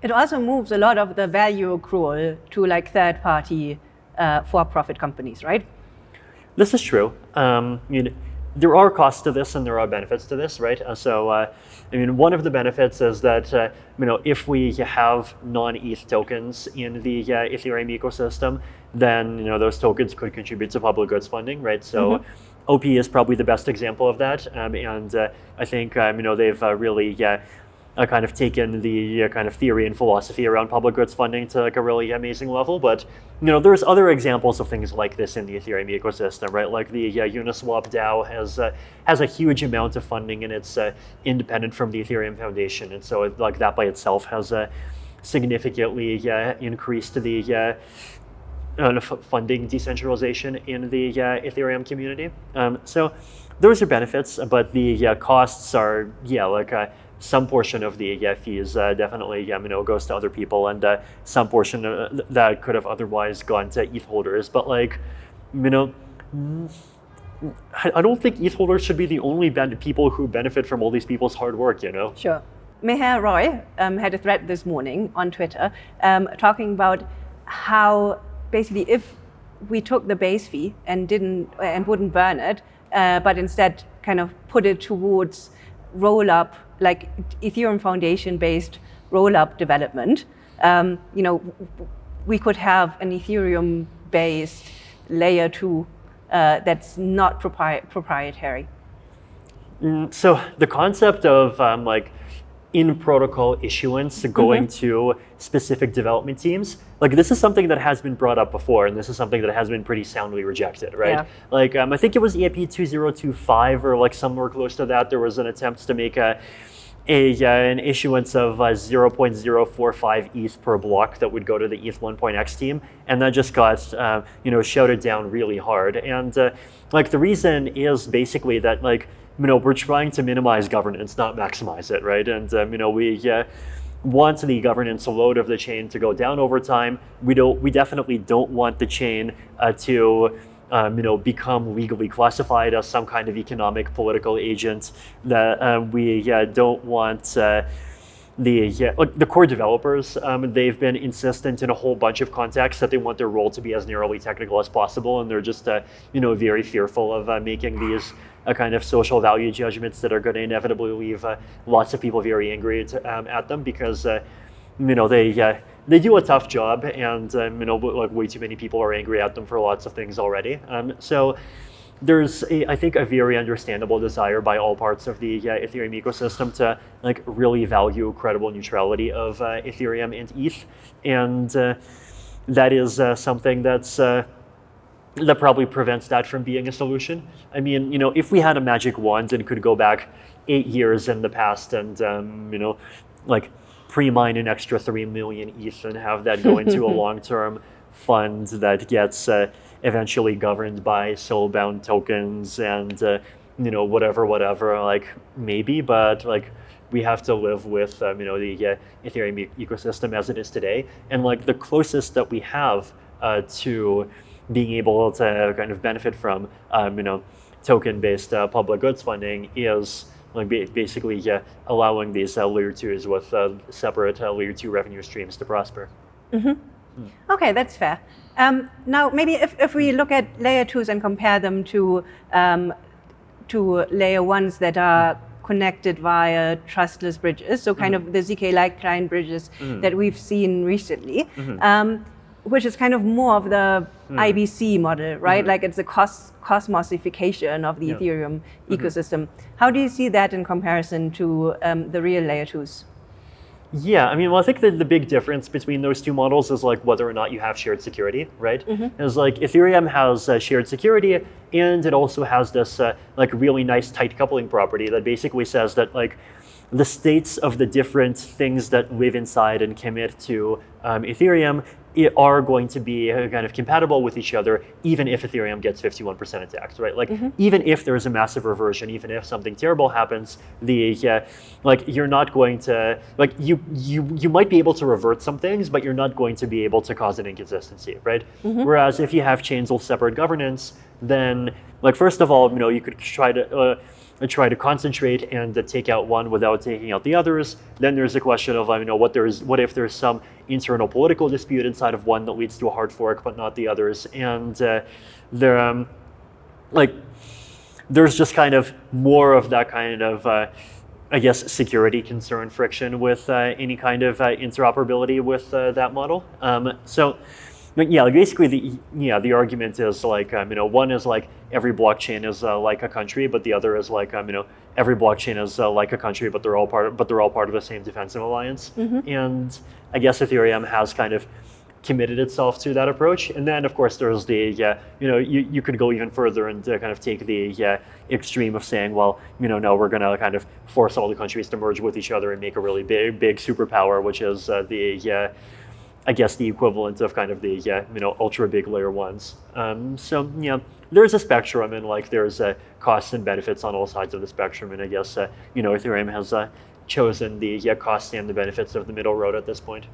S1: It also moves a lot of the value accrual to like third-party uh, for-profit companies, right?
S2: This is true. Um, you know, there are costs to this and there are benefits to this, right? Uh, so, uh, I mean, one of the benefits is that, uh, you know, if we have non-ETH tokens in the uh, Ethereum ecosystem, then, you know, those tokens could contribute to public goods funding, right? So, mm -hmm. OP is probably the best example of that, um, and uh, I think um, you know they've uh, really uh, kind of taken the uh, kind of theory and philosophy around public goods funding to like a really amazing level. But you know there's other examples of things like this in the Ethereum ecosystem, right? Like the uh, Uniswap DAO has uh, has a huge amount of funding and it's independent from the Ethereum Foundation, and so like that by itself has significantly increased the uh, funding decentralization in the uh, Ethereum community. Um, so those are benefits, but the uh, costs are, yeah, like uh, some portion of the uh, fees uh, definitely you know, goes to other people and some portion that could have otherwise gone to ETH holders. But like, you know, I don't think ETH holders should be the only people who benefit from all these people's hard work, you know?
S1: Sure. Meher Roy um, had a thread this morning on Twitter um, talking about how basically if we took the base fee and didn't and wouldn't burn it, uh, but instead kind of put it towards roll up like Ethereum Foundation based roll up development, um, you know, we could have an Ethereum based layer two uh, that's not propri proprietary.
S2: Mm, so the concept of um, like in protocol issuance going mm -hmm. to specific development teams. Like this is something that has been brought up before, and this is something that has been pretty soundly rejected, right? Yeah. Like um, I think it was EIP 2025 or like somewhere close to that. There was an attempt to make a a, uh, an issuance of uh, 0.045 ETH per block that would go to the ETH 1.x team, and that just got uh, you know shouted down really hard. And uh, like the reason is basically that like you know, we're trying to minimize governance, not maximize it, right? And um, you know, we uh, want the governance load of the chain to go down over time. We don't. We definitely don't want the chain uh, to. Um, you know, become legally classified as some kind of economic political agent. That uh, we don't want, uh, the the core developers, um, they've been insistent in a whole bunch of contexts that they want their role to be as narrowly technical as possible, and they're just uh, you know very fearful of uh, making these uh, kind of social value judgments that are going to inevitably leave uh, lots of people very angry um, at them because uh, you know they they do a tough job, and um, you know like way too many people are angry at them for lots of things already. Um, so there's, a, I think, a very understandable desire by all parts of the uh, Ethereum ecosystem to like really value credible neutrality of uh, Ethereum and ETH, and uh, that is uh, something that's uh, that probably prevents that from being a solution. I mean, you know, if we had a magic wand and could go back eight years in the past and um, you know, like pre-mine an extra three million ETH and have that go into a long-term fund that gets uh, eventually governed by soul-bound tokens and uh, you know whatever whatever like maybe but like we have to live with um, you know the uh, ethereum ecosystem as it is today and like the closest that we have uh, to being able to kind of benefit from um, you know token based uh, public goods funding is like basically allowing these uh, layer twos with uh, separate layer two revenue streams to prosper
S1: mm -hmm. mm. okay that's fair um, now, maybe if, if we look at layer twos and compare them to, um, to layer ones that are connected via trustless bridges, so kind mm -hmm. of the ZK-like client bridges mm -hmm. that we've seen recently, mm -hmm. um, which is kind of more of the mm. IBC model, right? Mm-hmm. Like it's a cos cosmosification of the yeah. Ethereum mm-hmm. ecosystem. How do you see that in comparison to um, the real layer twos?
S2: Yeah, I mean, well, I think that the big difference between those two models is like whether or not you have shared security, right? Mm -hmm. Is like Ethereum has uh, shared security, and it also has this uh, like really nice tight coupling property that basically says that like the states of the different things that live inside and commit to um, Ethereum are going to be uh, kind of compatible with each other, even if Ethereum gets 51% attacked, right? Like, mm -hmm. even if there's a massive reversion, even if something terrible happens, the uh, like you're not going to like you you you might be able to revert some things, but you're not going to be able to cause an inconsistency, right? Mm -hmm. Whereas if you have chains with separate governance, then like first of all, you know, you could try to uh, try to concentrate and take out one without taking out the others. Then there's a question of, you know, what there's, what if there's some internal political dispute inside of one that leads to a hard fork, but not the others. And uh, there, um, like, there's just kind of more of that kind of, uh, I guess, security concern friction with uh, any kind of uh, interoperability with uh, that model. Um, so but yeah, basically the yeah the argument is like um, you know one is like every blockchain is uh, like a country, but the other is like um, you know every blockchain is uh, like a country, but they're all part of, but they're all part of the same defensive alliance. Mm -hmm. And I guess Ethereum has kind of committed itself to that approach. And then of course there's the yeah you know you, you could go even further and uh, kind of take the extreme of saying well you know no we're gonna kind of force all the countries to merge with each other and make a really big big superpower, which is uh, the yeah I guess the equivalent of kind of the yeah, you know ultra big layer ones. Um, so yeah, there's a spectrum and like there's uh, costs and benefits on all sides of the spectrum. And I guess uh, you know Ethereum has uh, chosen the yeah, costs and the benefits of the middle road at this point.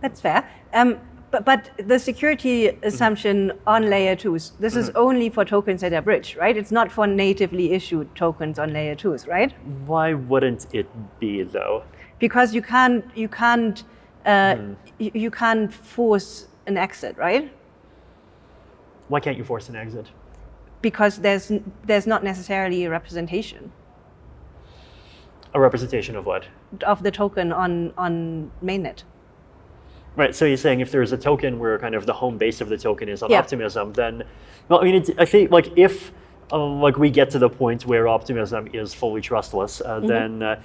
S1: That's fair. Um, but, but the security assumption mm -hmm. on layer twos, this mm -hmm. is mm-hmm. only for tokens that are bridged, right? It's not for natively issued tokens on layer twos, right?
S2: Why wouldn't it be though?
S1: Because you can't you can't mm. you, you can't force an exit, right?
S2: Why can't you force an exit?
S1: Because there's there's not necessarily a representation.
S2: A representation of what?
S1: Of the token on on mainnet.
S2: Right. So you're saying if there's a token where kind of the home base of the token is on yeah. optimism, then well, I mean, I think like if uh, like we get to the point where optimism is fully trustless, uh, mm -hmm. then uh,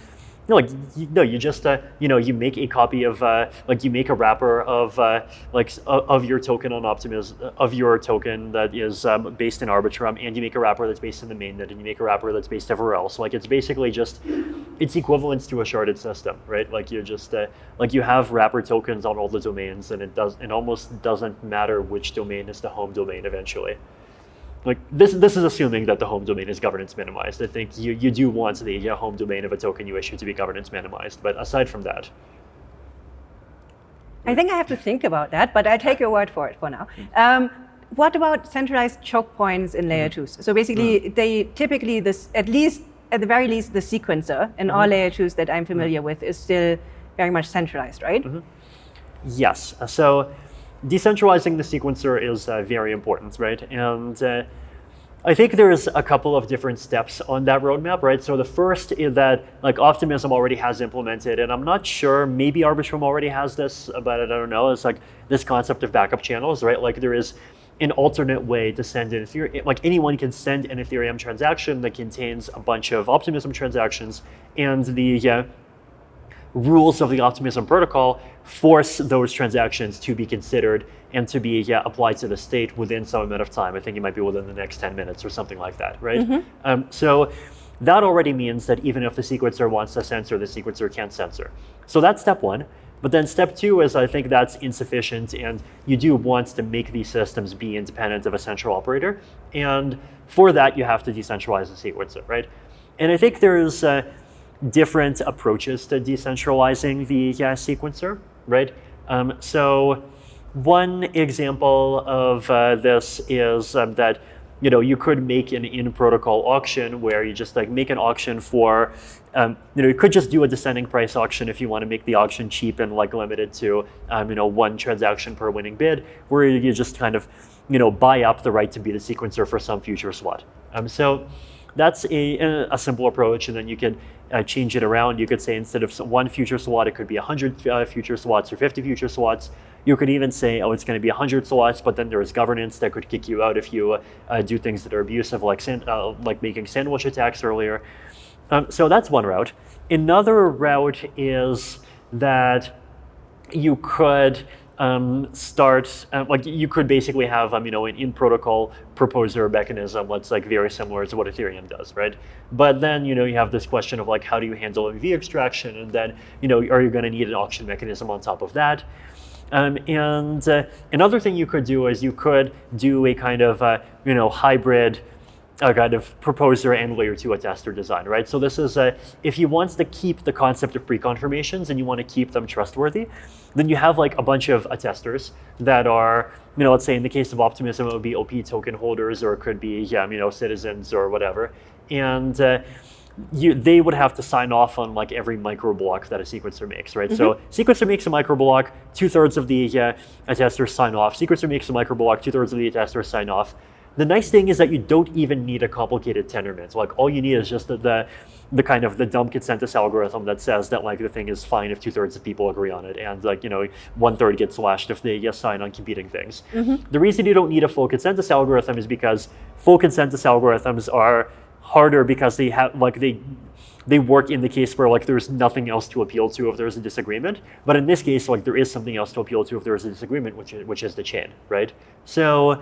S2: no, like you, no, you just uh, you know you make a copy of uh, like you make a wrapper of uh, like of your token on Optimism of your token that is um, based in Arbitrum, and you make a wrapper that's based in the mainnet, and you make a wrapper that's based everywhere else. Like it's basically just it's equivalent to a sharded system, right? Like you just uh, like you have wrapper tokens on all the domains, and it does it almost doesn't matter which domain is the home domain eventually like this this is assuming that the home domain is governance minimized. I think you, you do want the home domain of a token you issue to be governance minimized, but aside from that.
S1: I think I have to think about that, but I take your word for it for now. Um, what about centralized choke points in layer mm-hmm. twos? So basically, mm. they typically this at least at the very least, the sequencer in all layer twos that I'm familiar with is still very much centralized, right?
S2: Yes. Uh, So decentralizing the sequencer is uh, very important, right? And uh, I think there's a couple of different steps on that roadmap, right? So the first is that like Optimism already has implemented, and I'm not sure, maybe Arbitrum already has this, but I don't know. It's like this concept of backup channels, right? Like there is an alternate way to send an Ethereum, like anyone can send an Ethereum transaction that contains a bunch of Optimism transactions, and the uh, rules of the Optimism protocol force those transactions to be considered and to be yeah, applied to the state within some amount of time. I think it might be within the next 10 minutes or something like that, right? Um, so that already means that even if the sequencer wants to censor, the sequencer can't censor. So that's step one. But then step two is I think that's insufficient, and you do want to make these systems be independent of a central operator. And for that, you have to decentralize the sequencer, right? And I think there's uh, different approaches to decentralizing the uh, sequencer, right? Um, so one example of uh, this is um, that you know you could make an in-protocol auction where you just like make an auction for um, you know you could just do a descending price auction if you want to make the auction cheap and like limited to um, you know one transaction per winning bid where you just kind of you know buy up the right to be the sequencer for some future slot. Um, so that's a, a simple approach, and then you can uh, change it around. You could say instead of one future slot, it could be 100 uh, future slots or 50 future slots. You could even say, oh, it's going to be 100 slots, but then there is governance that could kick you out if you uh, do things that are abusive, like uh, like making sandwich attacks earlier. Um, so that's one route. Another route is that you could um, start uh, like you could basically have um, you know an in protocol proposer mechanism that's like very similar to what Ethereum does, right? But then you know you have this question of like how do you handle MEV extraction, and then you know are you going to need an auction mechanism on top of that? Um, and uh, another thing you could do is you could do a kind of uh, you know hybrid a kind of proposer and layer two attester design, right? So this is a, if you want to keep the concept of pre-confirmations and you want to keep them trustworthy, then you have like a bunch of attesters that are, you know, let's say in the case of Optimism, it would be OP token holders or it could be, yeah, you know, citizens or whatever. And uh, you, they would have to sign off on like every micro block that a sequencer makes, right? So sequencer makes a micro block, two thirds of the uh, attesters sign off. Sequencer makes a micro block, two thirds of the attesters sign off. The nice thing is that you don't even need a complicated Tendermint. Like all you need is just the, the, the kind of the dumb consensus algorithm that says that like the thing is fine if two thirds of people agree on it, and like you know one third gets slashed if they yes sign on competing things. Mm-hmm. The reason you don't need a full consensus algorithm is because full consensus algorithms are harder because they have like they they work in the case where like there's nothing else to appeal to if there's a disagreement. But in this case, like there is something else to appeal to if there's a disagreement, which is, which is the chain, right? So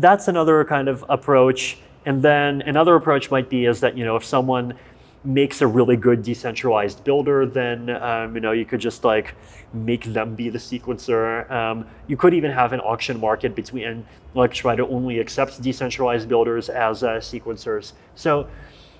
S2: that's another kind of approach. And then another approach might be is that you know if someone makes a really good decentralized builder, then um, you know you could just like make them be the sequencer. Um, you could even have an auction market between like try to only accept decentralized builders as uh, sequencers. So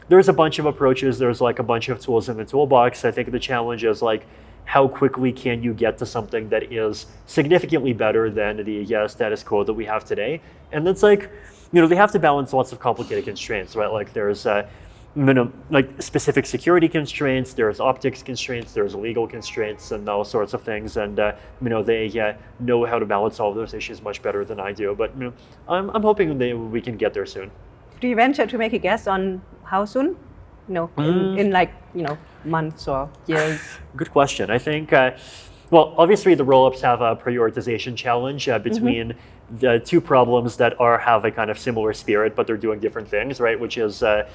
S2: there's a bunch of approaches. There's like a bunch of tools in the toolbox. I think the challenge is like how quickly can you get to something that is significantly better than the yeah, status quo that we have today? And it's like, you know, they have to balance lots of complicated constraints, right? Like there's uh, minimum, like specific security constraints, there's optics constraints, there's legal constraints, and all sorts of things. And uh, you know, they uh, know how to balance all those issues much better than I do. But you know, I'm, I'm hoping they, we can get there soon.
S1: Do you venture to make a guess on how soon? No, in, in like you know months or years.
S2: Good question. I think, uh, well, obviously the rollups have a prioritization challenge uh, between the two problems that are have a kind of similar spirit, but they're doing different things, right? Which is uh,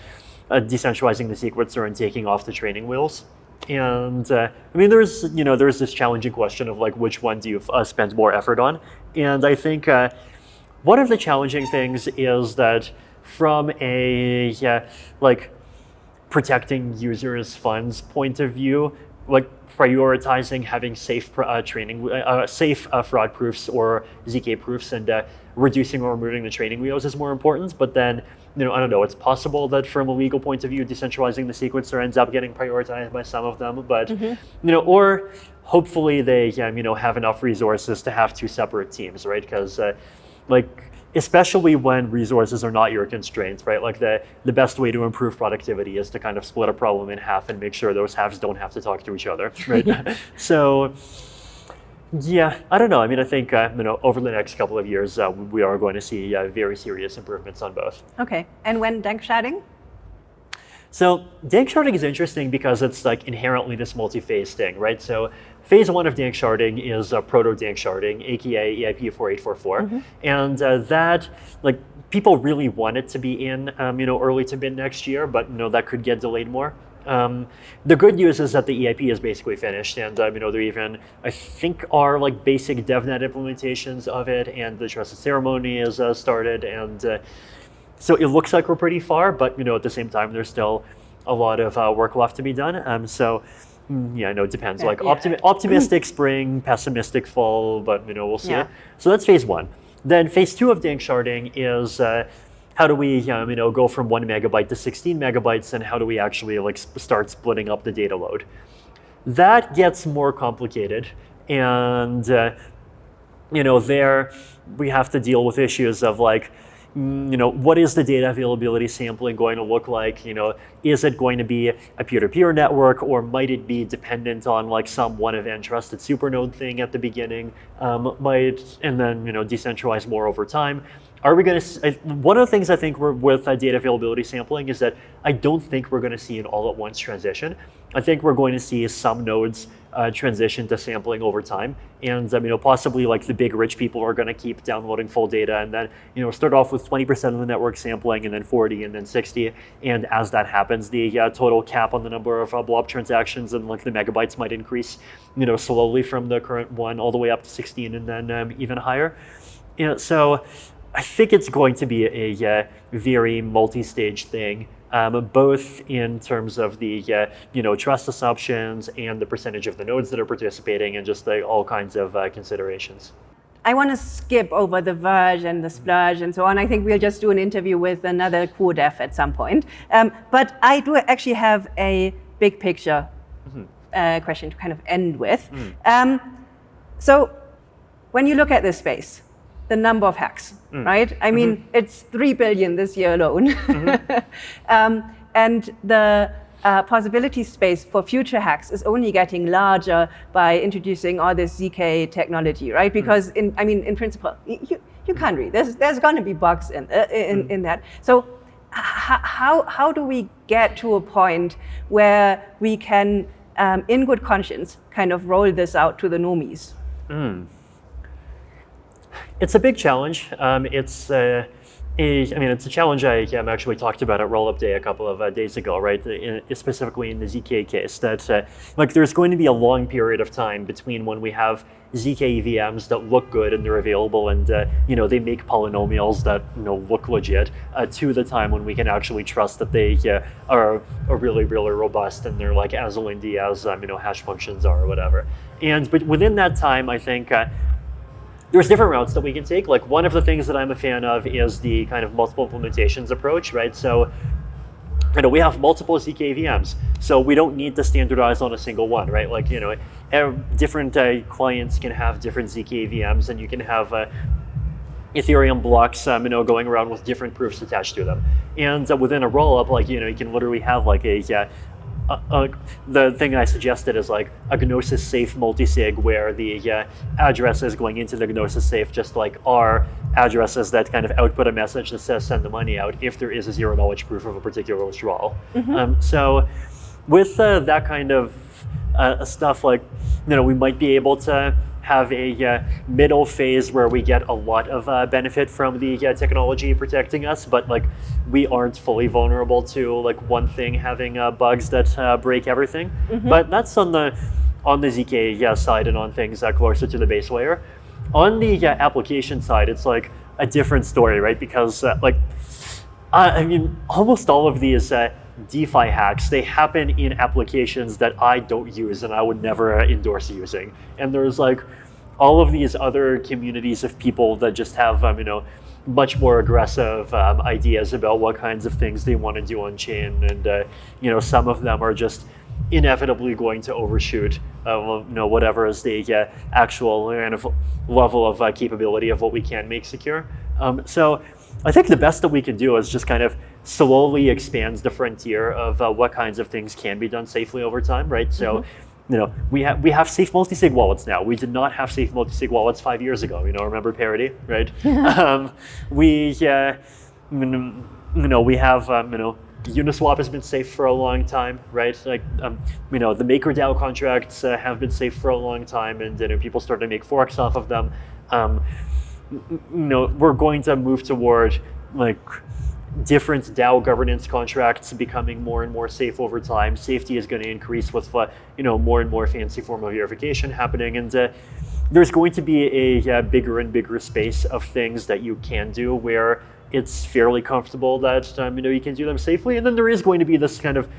S2: uh, decentralizing the sequencer and taking off the training wheels. And uh, I mean, there's you know there's this challenging question of like which one do you uh, spend more effort on? And I think uh, one of the challenging things is that from a yeah, like protecting users' funds point of view, like prioritizing having safe uh, training, uh, uh, safe uh, fraud proofs or ZK proofs, and uh, reducing or removing the training wheels is more important. But then, you know, I don't know. It's possible that from a legal point of view, decentralizing the sequencer ends up getting prioritized by some of them. But you know, or hopefully they, um, you know, have enough resources to have two separate teams, right? Because uh, like especially when resources are not your constraints, right? Like the, the best way to improve productivity is to kind of split a problem in half and make sure those halves don't have to talk to each other, right? so yeah, I don't know. I mean, I think uh, you know over the next couple of years uh, we are going to see uh, very serious improvements on both.
S1: Okay, and when danksharding?
S2: So danksharding is interesting because it's like inherently this multi-phase thing, right? So phase one of danksharding is uh, proto danksharding, aka EIP 4844, mm-hmm. and uh, that like people really want it to be in um, you know early to mid next year, but you know that could get delayed more. Um, the good news is that the EIP is basically finished, and um, you know there even I think are like basic DevNet implementations of it, and the trusted ceremony is uh, started, and uh, so it looks like we're pretty far. But you know at the same time, there's still a lot of uh, work left to be done. Um, so mm, yeah, I know it depends. Yeah, like yeah. Optimi- optimistic spring, pessimistic fall, but you know we'll see. Yeah. So that's phase one. Then phase two of dank sharding is uh, how do we um, you know go from one megabyte to 16 megabytes and how do we actually like start splitting up the data load that gets more complicated and uh, you know there we have to deal with issues of like you know what is the data availability sampling going to look like you know is it going to be a peer-to-peer network or might it be dependent on like some one event trusted supernode thing at the beginning um, might and then you know decentralize more over time are we going to, one of the things I think we're, with uh, data availability sampling is that I don't think we're going to see an all at once transition. I think we're going to see some nodes uh, transition to sampling over time. And um, you know, possibly like the big rich people are going to keep downloading full data and then you know start off with 20% of the network sampling and then 40 and then 60. And as that happens, the uh, total cap on the number of uh, blob transactions and like the megabytes might increase, you know, slowly from the current one all the way up to 16 and then um, even higher. You know, so I think it's going to be a, a very multi-stage thing, um, both in terms of the uh, you know trust assumptions and the percentage of the nodes that are participating, and just like, all kinds of uh, considerations.
S1: I want to skip over the Verge and the Splurge and so on. I think we'll just do an interview with another core dev at some point. Um, but I do actually have a big picture mm-hmm. uh, question to kind of end with. Mm. Um, so when you look at this space, the number of hacks, mm. right? I mean, mm-hmm. it's 3 billion this year alone. Mm-hmm. um, and the uh, possibility space for future hacks is only getting larger by introducing all this ZK technology, right? Mm. Because, mm. in, I mean, in principle, you, you can't read. There's, there's going to be bugs in, uh, in, mm. in that. So how, how do we get to a point where we can, um, in good conscience, kind of roll this out to the normies? Mm.
S2: It's a big challenge. Um, it's uh, a, I mean, it's a challenge I um, actually talked about at Rollup Day a couple of uh, days ago, right? In, specifically in the ZK case, that uh, like there's going to be a long period of time between when we have ZK EVMs that look good and they're available and uh, you know they make polynomials that you know look legit uh, to the time when we can actually trust that they uh, are, are really really robust and they're like as lindy as um, you know hash functions are or whatever. And but within that time, I think uh, there's different routes that we can take. Like one of the things that I'm a fan of is the kind of multiple implementations approach, right? So you know, we have multiple ZK VMs, so we don't need to standardize on a single one, right? Like, you know, different uh, clients can have different ZK VMs, and you can have uh, Ethereum blocks, um, you know, going around with different proofs attached to them. And uh, within a rollup, like, you know, you can literally have like a, uh, uh, the thing I suggested is like a Gnosis safe multisig where the uh, address is going into the Gnosis safe just like are addresses that kind of output a message that says send the money out if there is a zero knowledge proof of a particular withdrawal. Mm-hmm. Um, so with uh, that kind of uh, stuff, like, you know, we might be able to have a uh, middle phase where we get a lot of uh, benefit from the uh, technology protecting us, but like we aren't fully vulnerable to like one thing having uh, bugs that uh, break everything. Mm-hmm. But that's on the on the zk yeah, side and on things closer to the base layer. On the application side, it's like a different story, right? Because like I mean, almost all of these DeFi hacks, they happen in applications that I don't use and I would never endorse using. And there's like all of these other communities of people that just have, um, you know, much more aggressive um, ideas about what kinds of things they want to do on chain. And, uh, you know, some of them are just inevitably going to overshoot, uh, you know, whatever is the uh, actual kind of level of uh, capability of what we can make secure. Um, so I think the best that we can do is just kind of slowly expands the frontier of uh, what kinds of things can be done safely over time, right? So, mm-hmm. you know, we have we have safe multi-sig wallets now. We did not have safe multi-sig wallets five years ago. You know, remember Parity, right? um, we, uh, you know, we have um, you know. Uniswap has been safe for a long time, right? Like, um, you know, the MakerDAO contracts uh, have been safe for a long time, and you know, people started to make forks off of them. Um, you know, we're going to move toward like different DAO governance contracts becoming more and more safe over time. Safety is going to increase with uh, you know more and more fancy form of verification happening, and uh, there's going to be a, a, bigger and bigger space of things that you can do where it's fairly comfortable that um, you know you can do them safely, and then there is going to be this kind of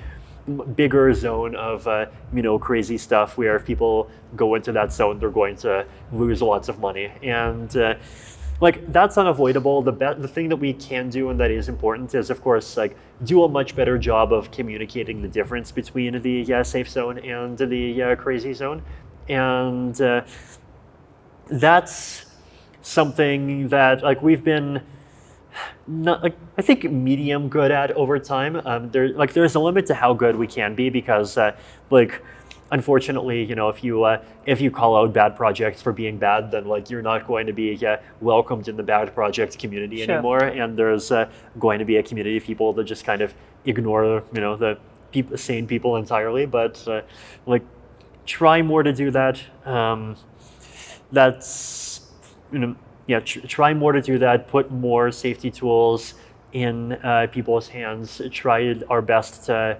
S2: bigger zone of uh, you know crazy stuff where if people go into that zone, they're going to lose lots of money and. Uh, like that's unavoidable. The the thing that we can do and that is important is, of course, like do a much better job of communicating the difference between the uh, safe zone and the uh, crazy zone, and uh, that's something that like we've been. Not, like, I think medium good at over time. Um, there, like, there's a limit to how good we can be because, uh, like, unfortunately, you know, if you uh, if you call out bad projects for being bad, then like you're not going to be uh, welcomed in the bad project community sure. anymore. And there's uh, going to be a community of people that just kind of ignore, you know, the pe- sane people entirely. But uh, like, try more to do that. Um, that's you know, yeah, tr- try more to do that. Put more safety tools in uh, people's hands. Try our best to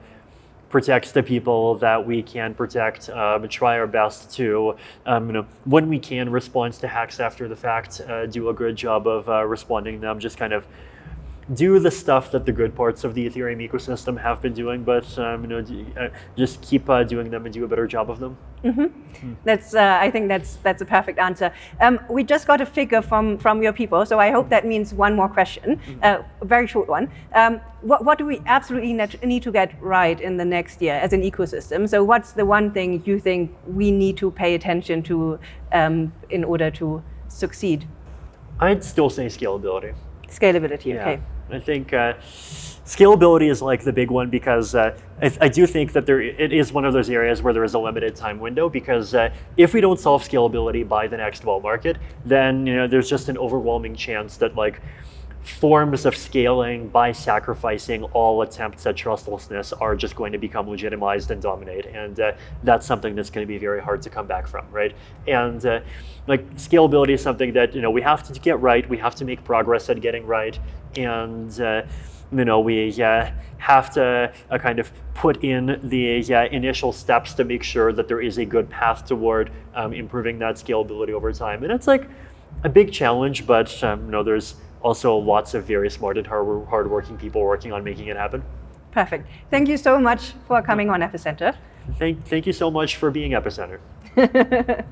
S2: protect the people that we can protect, um, try our best to, um, you know, when we can respond to hacks after the fact, uh, do a good job of uh, responding them, just kind of do the stuff that the good parts of the Ethereum ecosystem have been doing, but um, you know, uh, just keep uh, doing them and do a better job of them.
S1: Mm. That's, uh, I think that's that's a perfect answer. Um, we just got a figure from from your people, so I hope that means one more question, mm-hmm. Uh, a very short one. Um, what what do we absolutely need to get right in the next year as an ecosystem? So, what's the one thing you think we need to pay attention to um, in order to succeed?
S2: I'd still say scalability.
S1: Scalability, yeah.
S2: I think uh, scalability is like the big one because uh, I, I, do think that there it is one of those areas where there is a limited time window because uh, if we don't solve scalability by the next bull market, then you know there's just an overwhelming chance that like forms of scaling by sacrificing all attempts at trustlessness are just going to become legitimized and dominate. And uh, that's something that's going to be very hard to come back from, right? And uh, like scalability is something that you know we have to get right. We have to make progress at getting right, and uh, you know we uh, have to uh, kind of put in the uh, initial steps to make sure that there is a good path toward um, improving that scalability over time. And it's like a big challenge, but um, you know there's also lots of very smart and hard, hardworking people working on making it happen.
S1: Perfect. Thank you so much for coming on Epicenter.
S2: Thank, thank you so much for being Epicenter.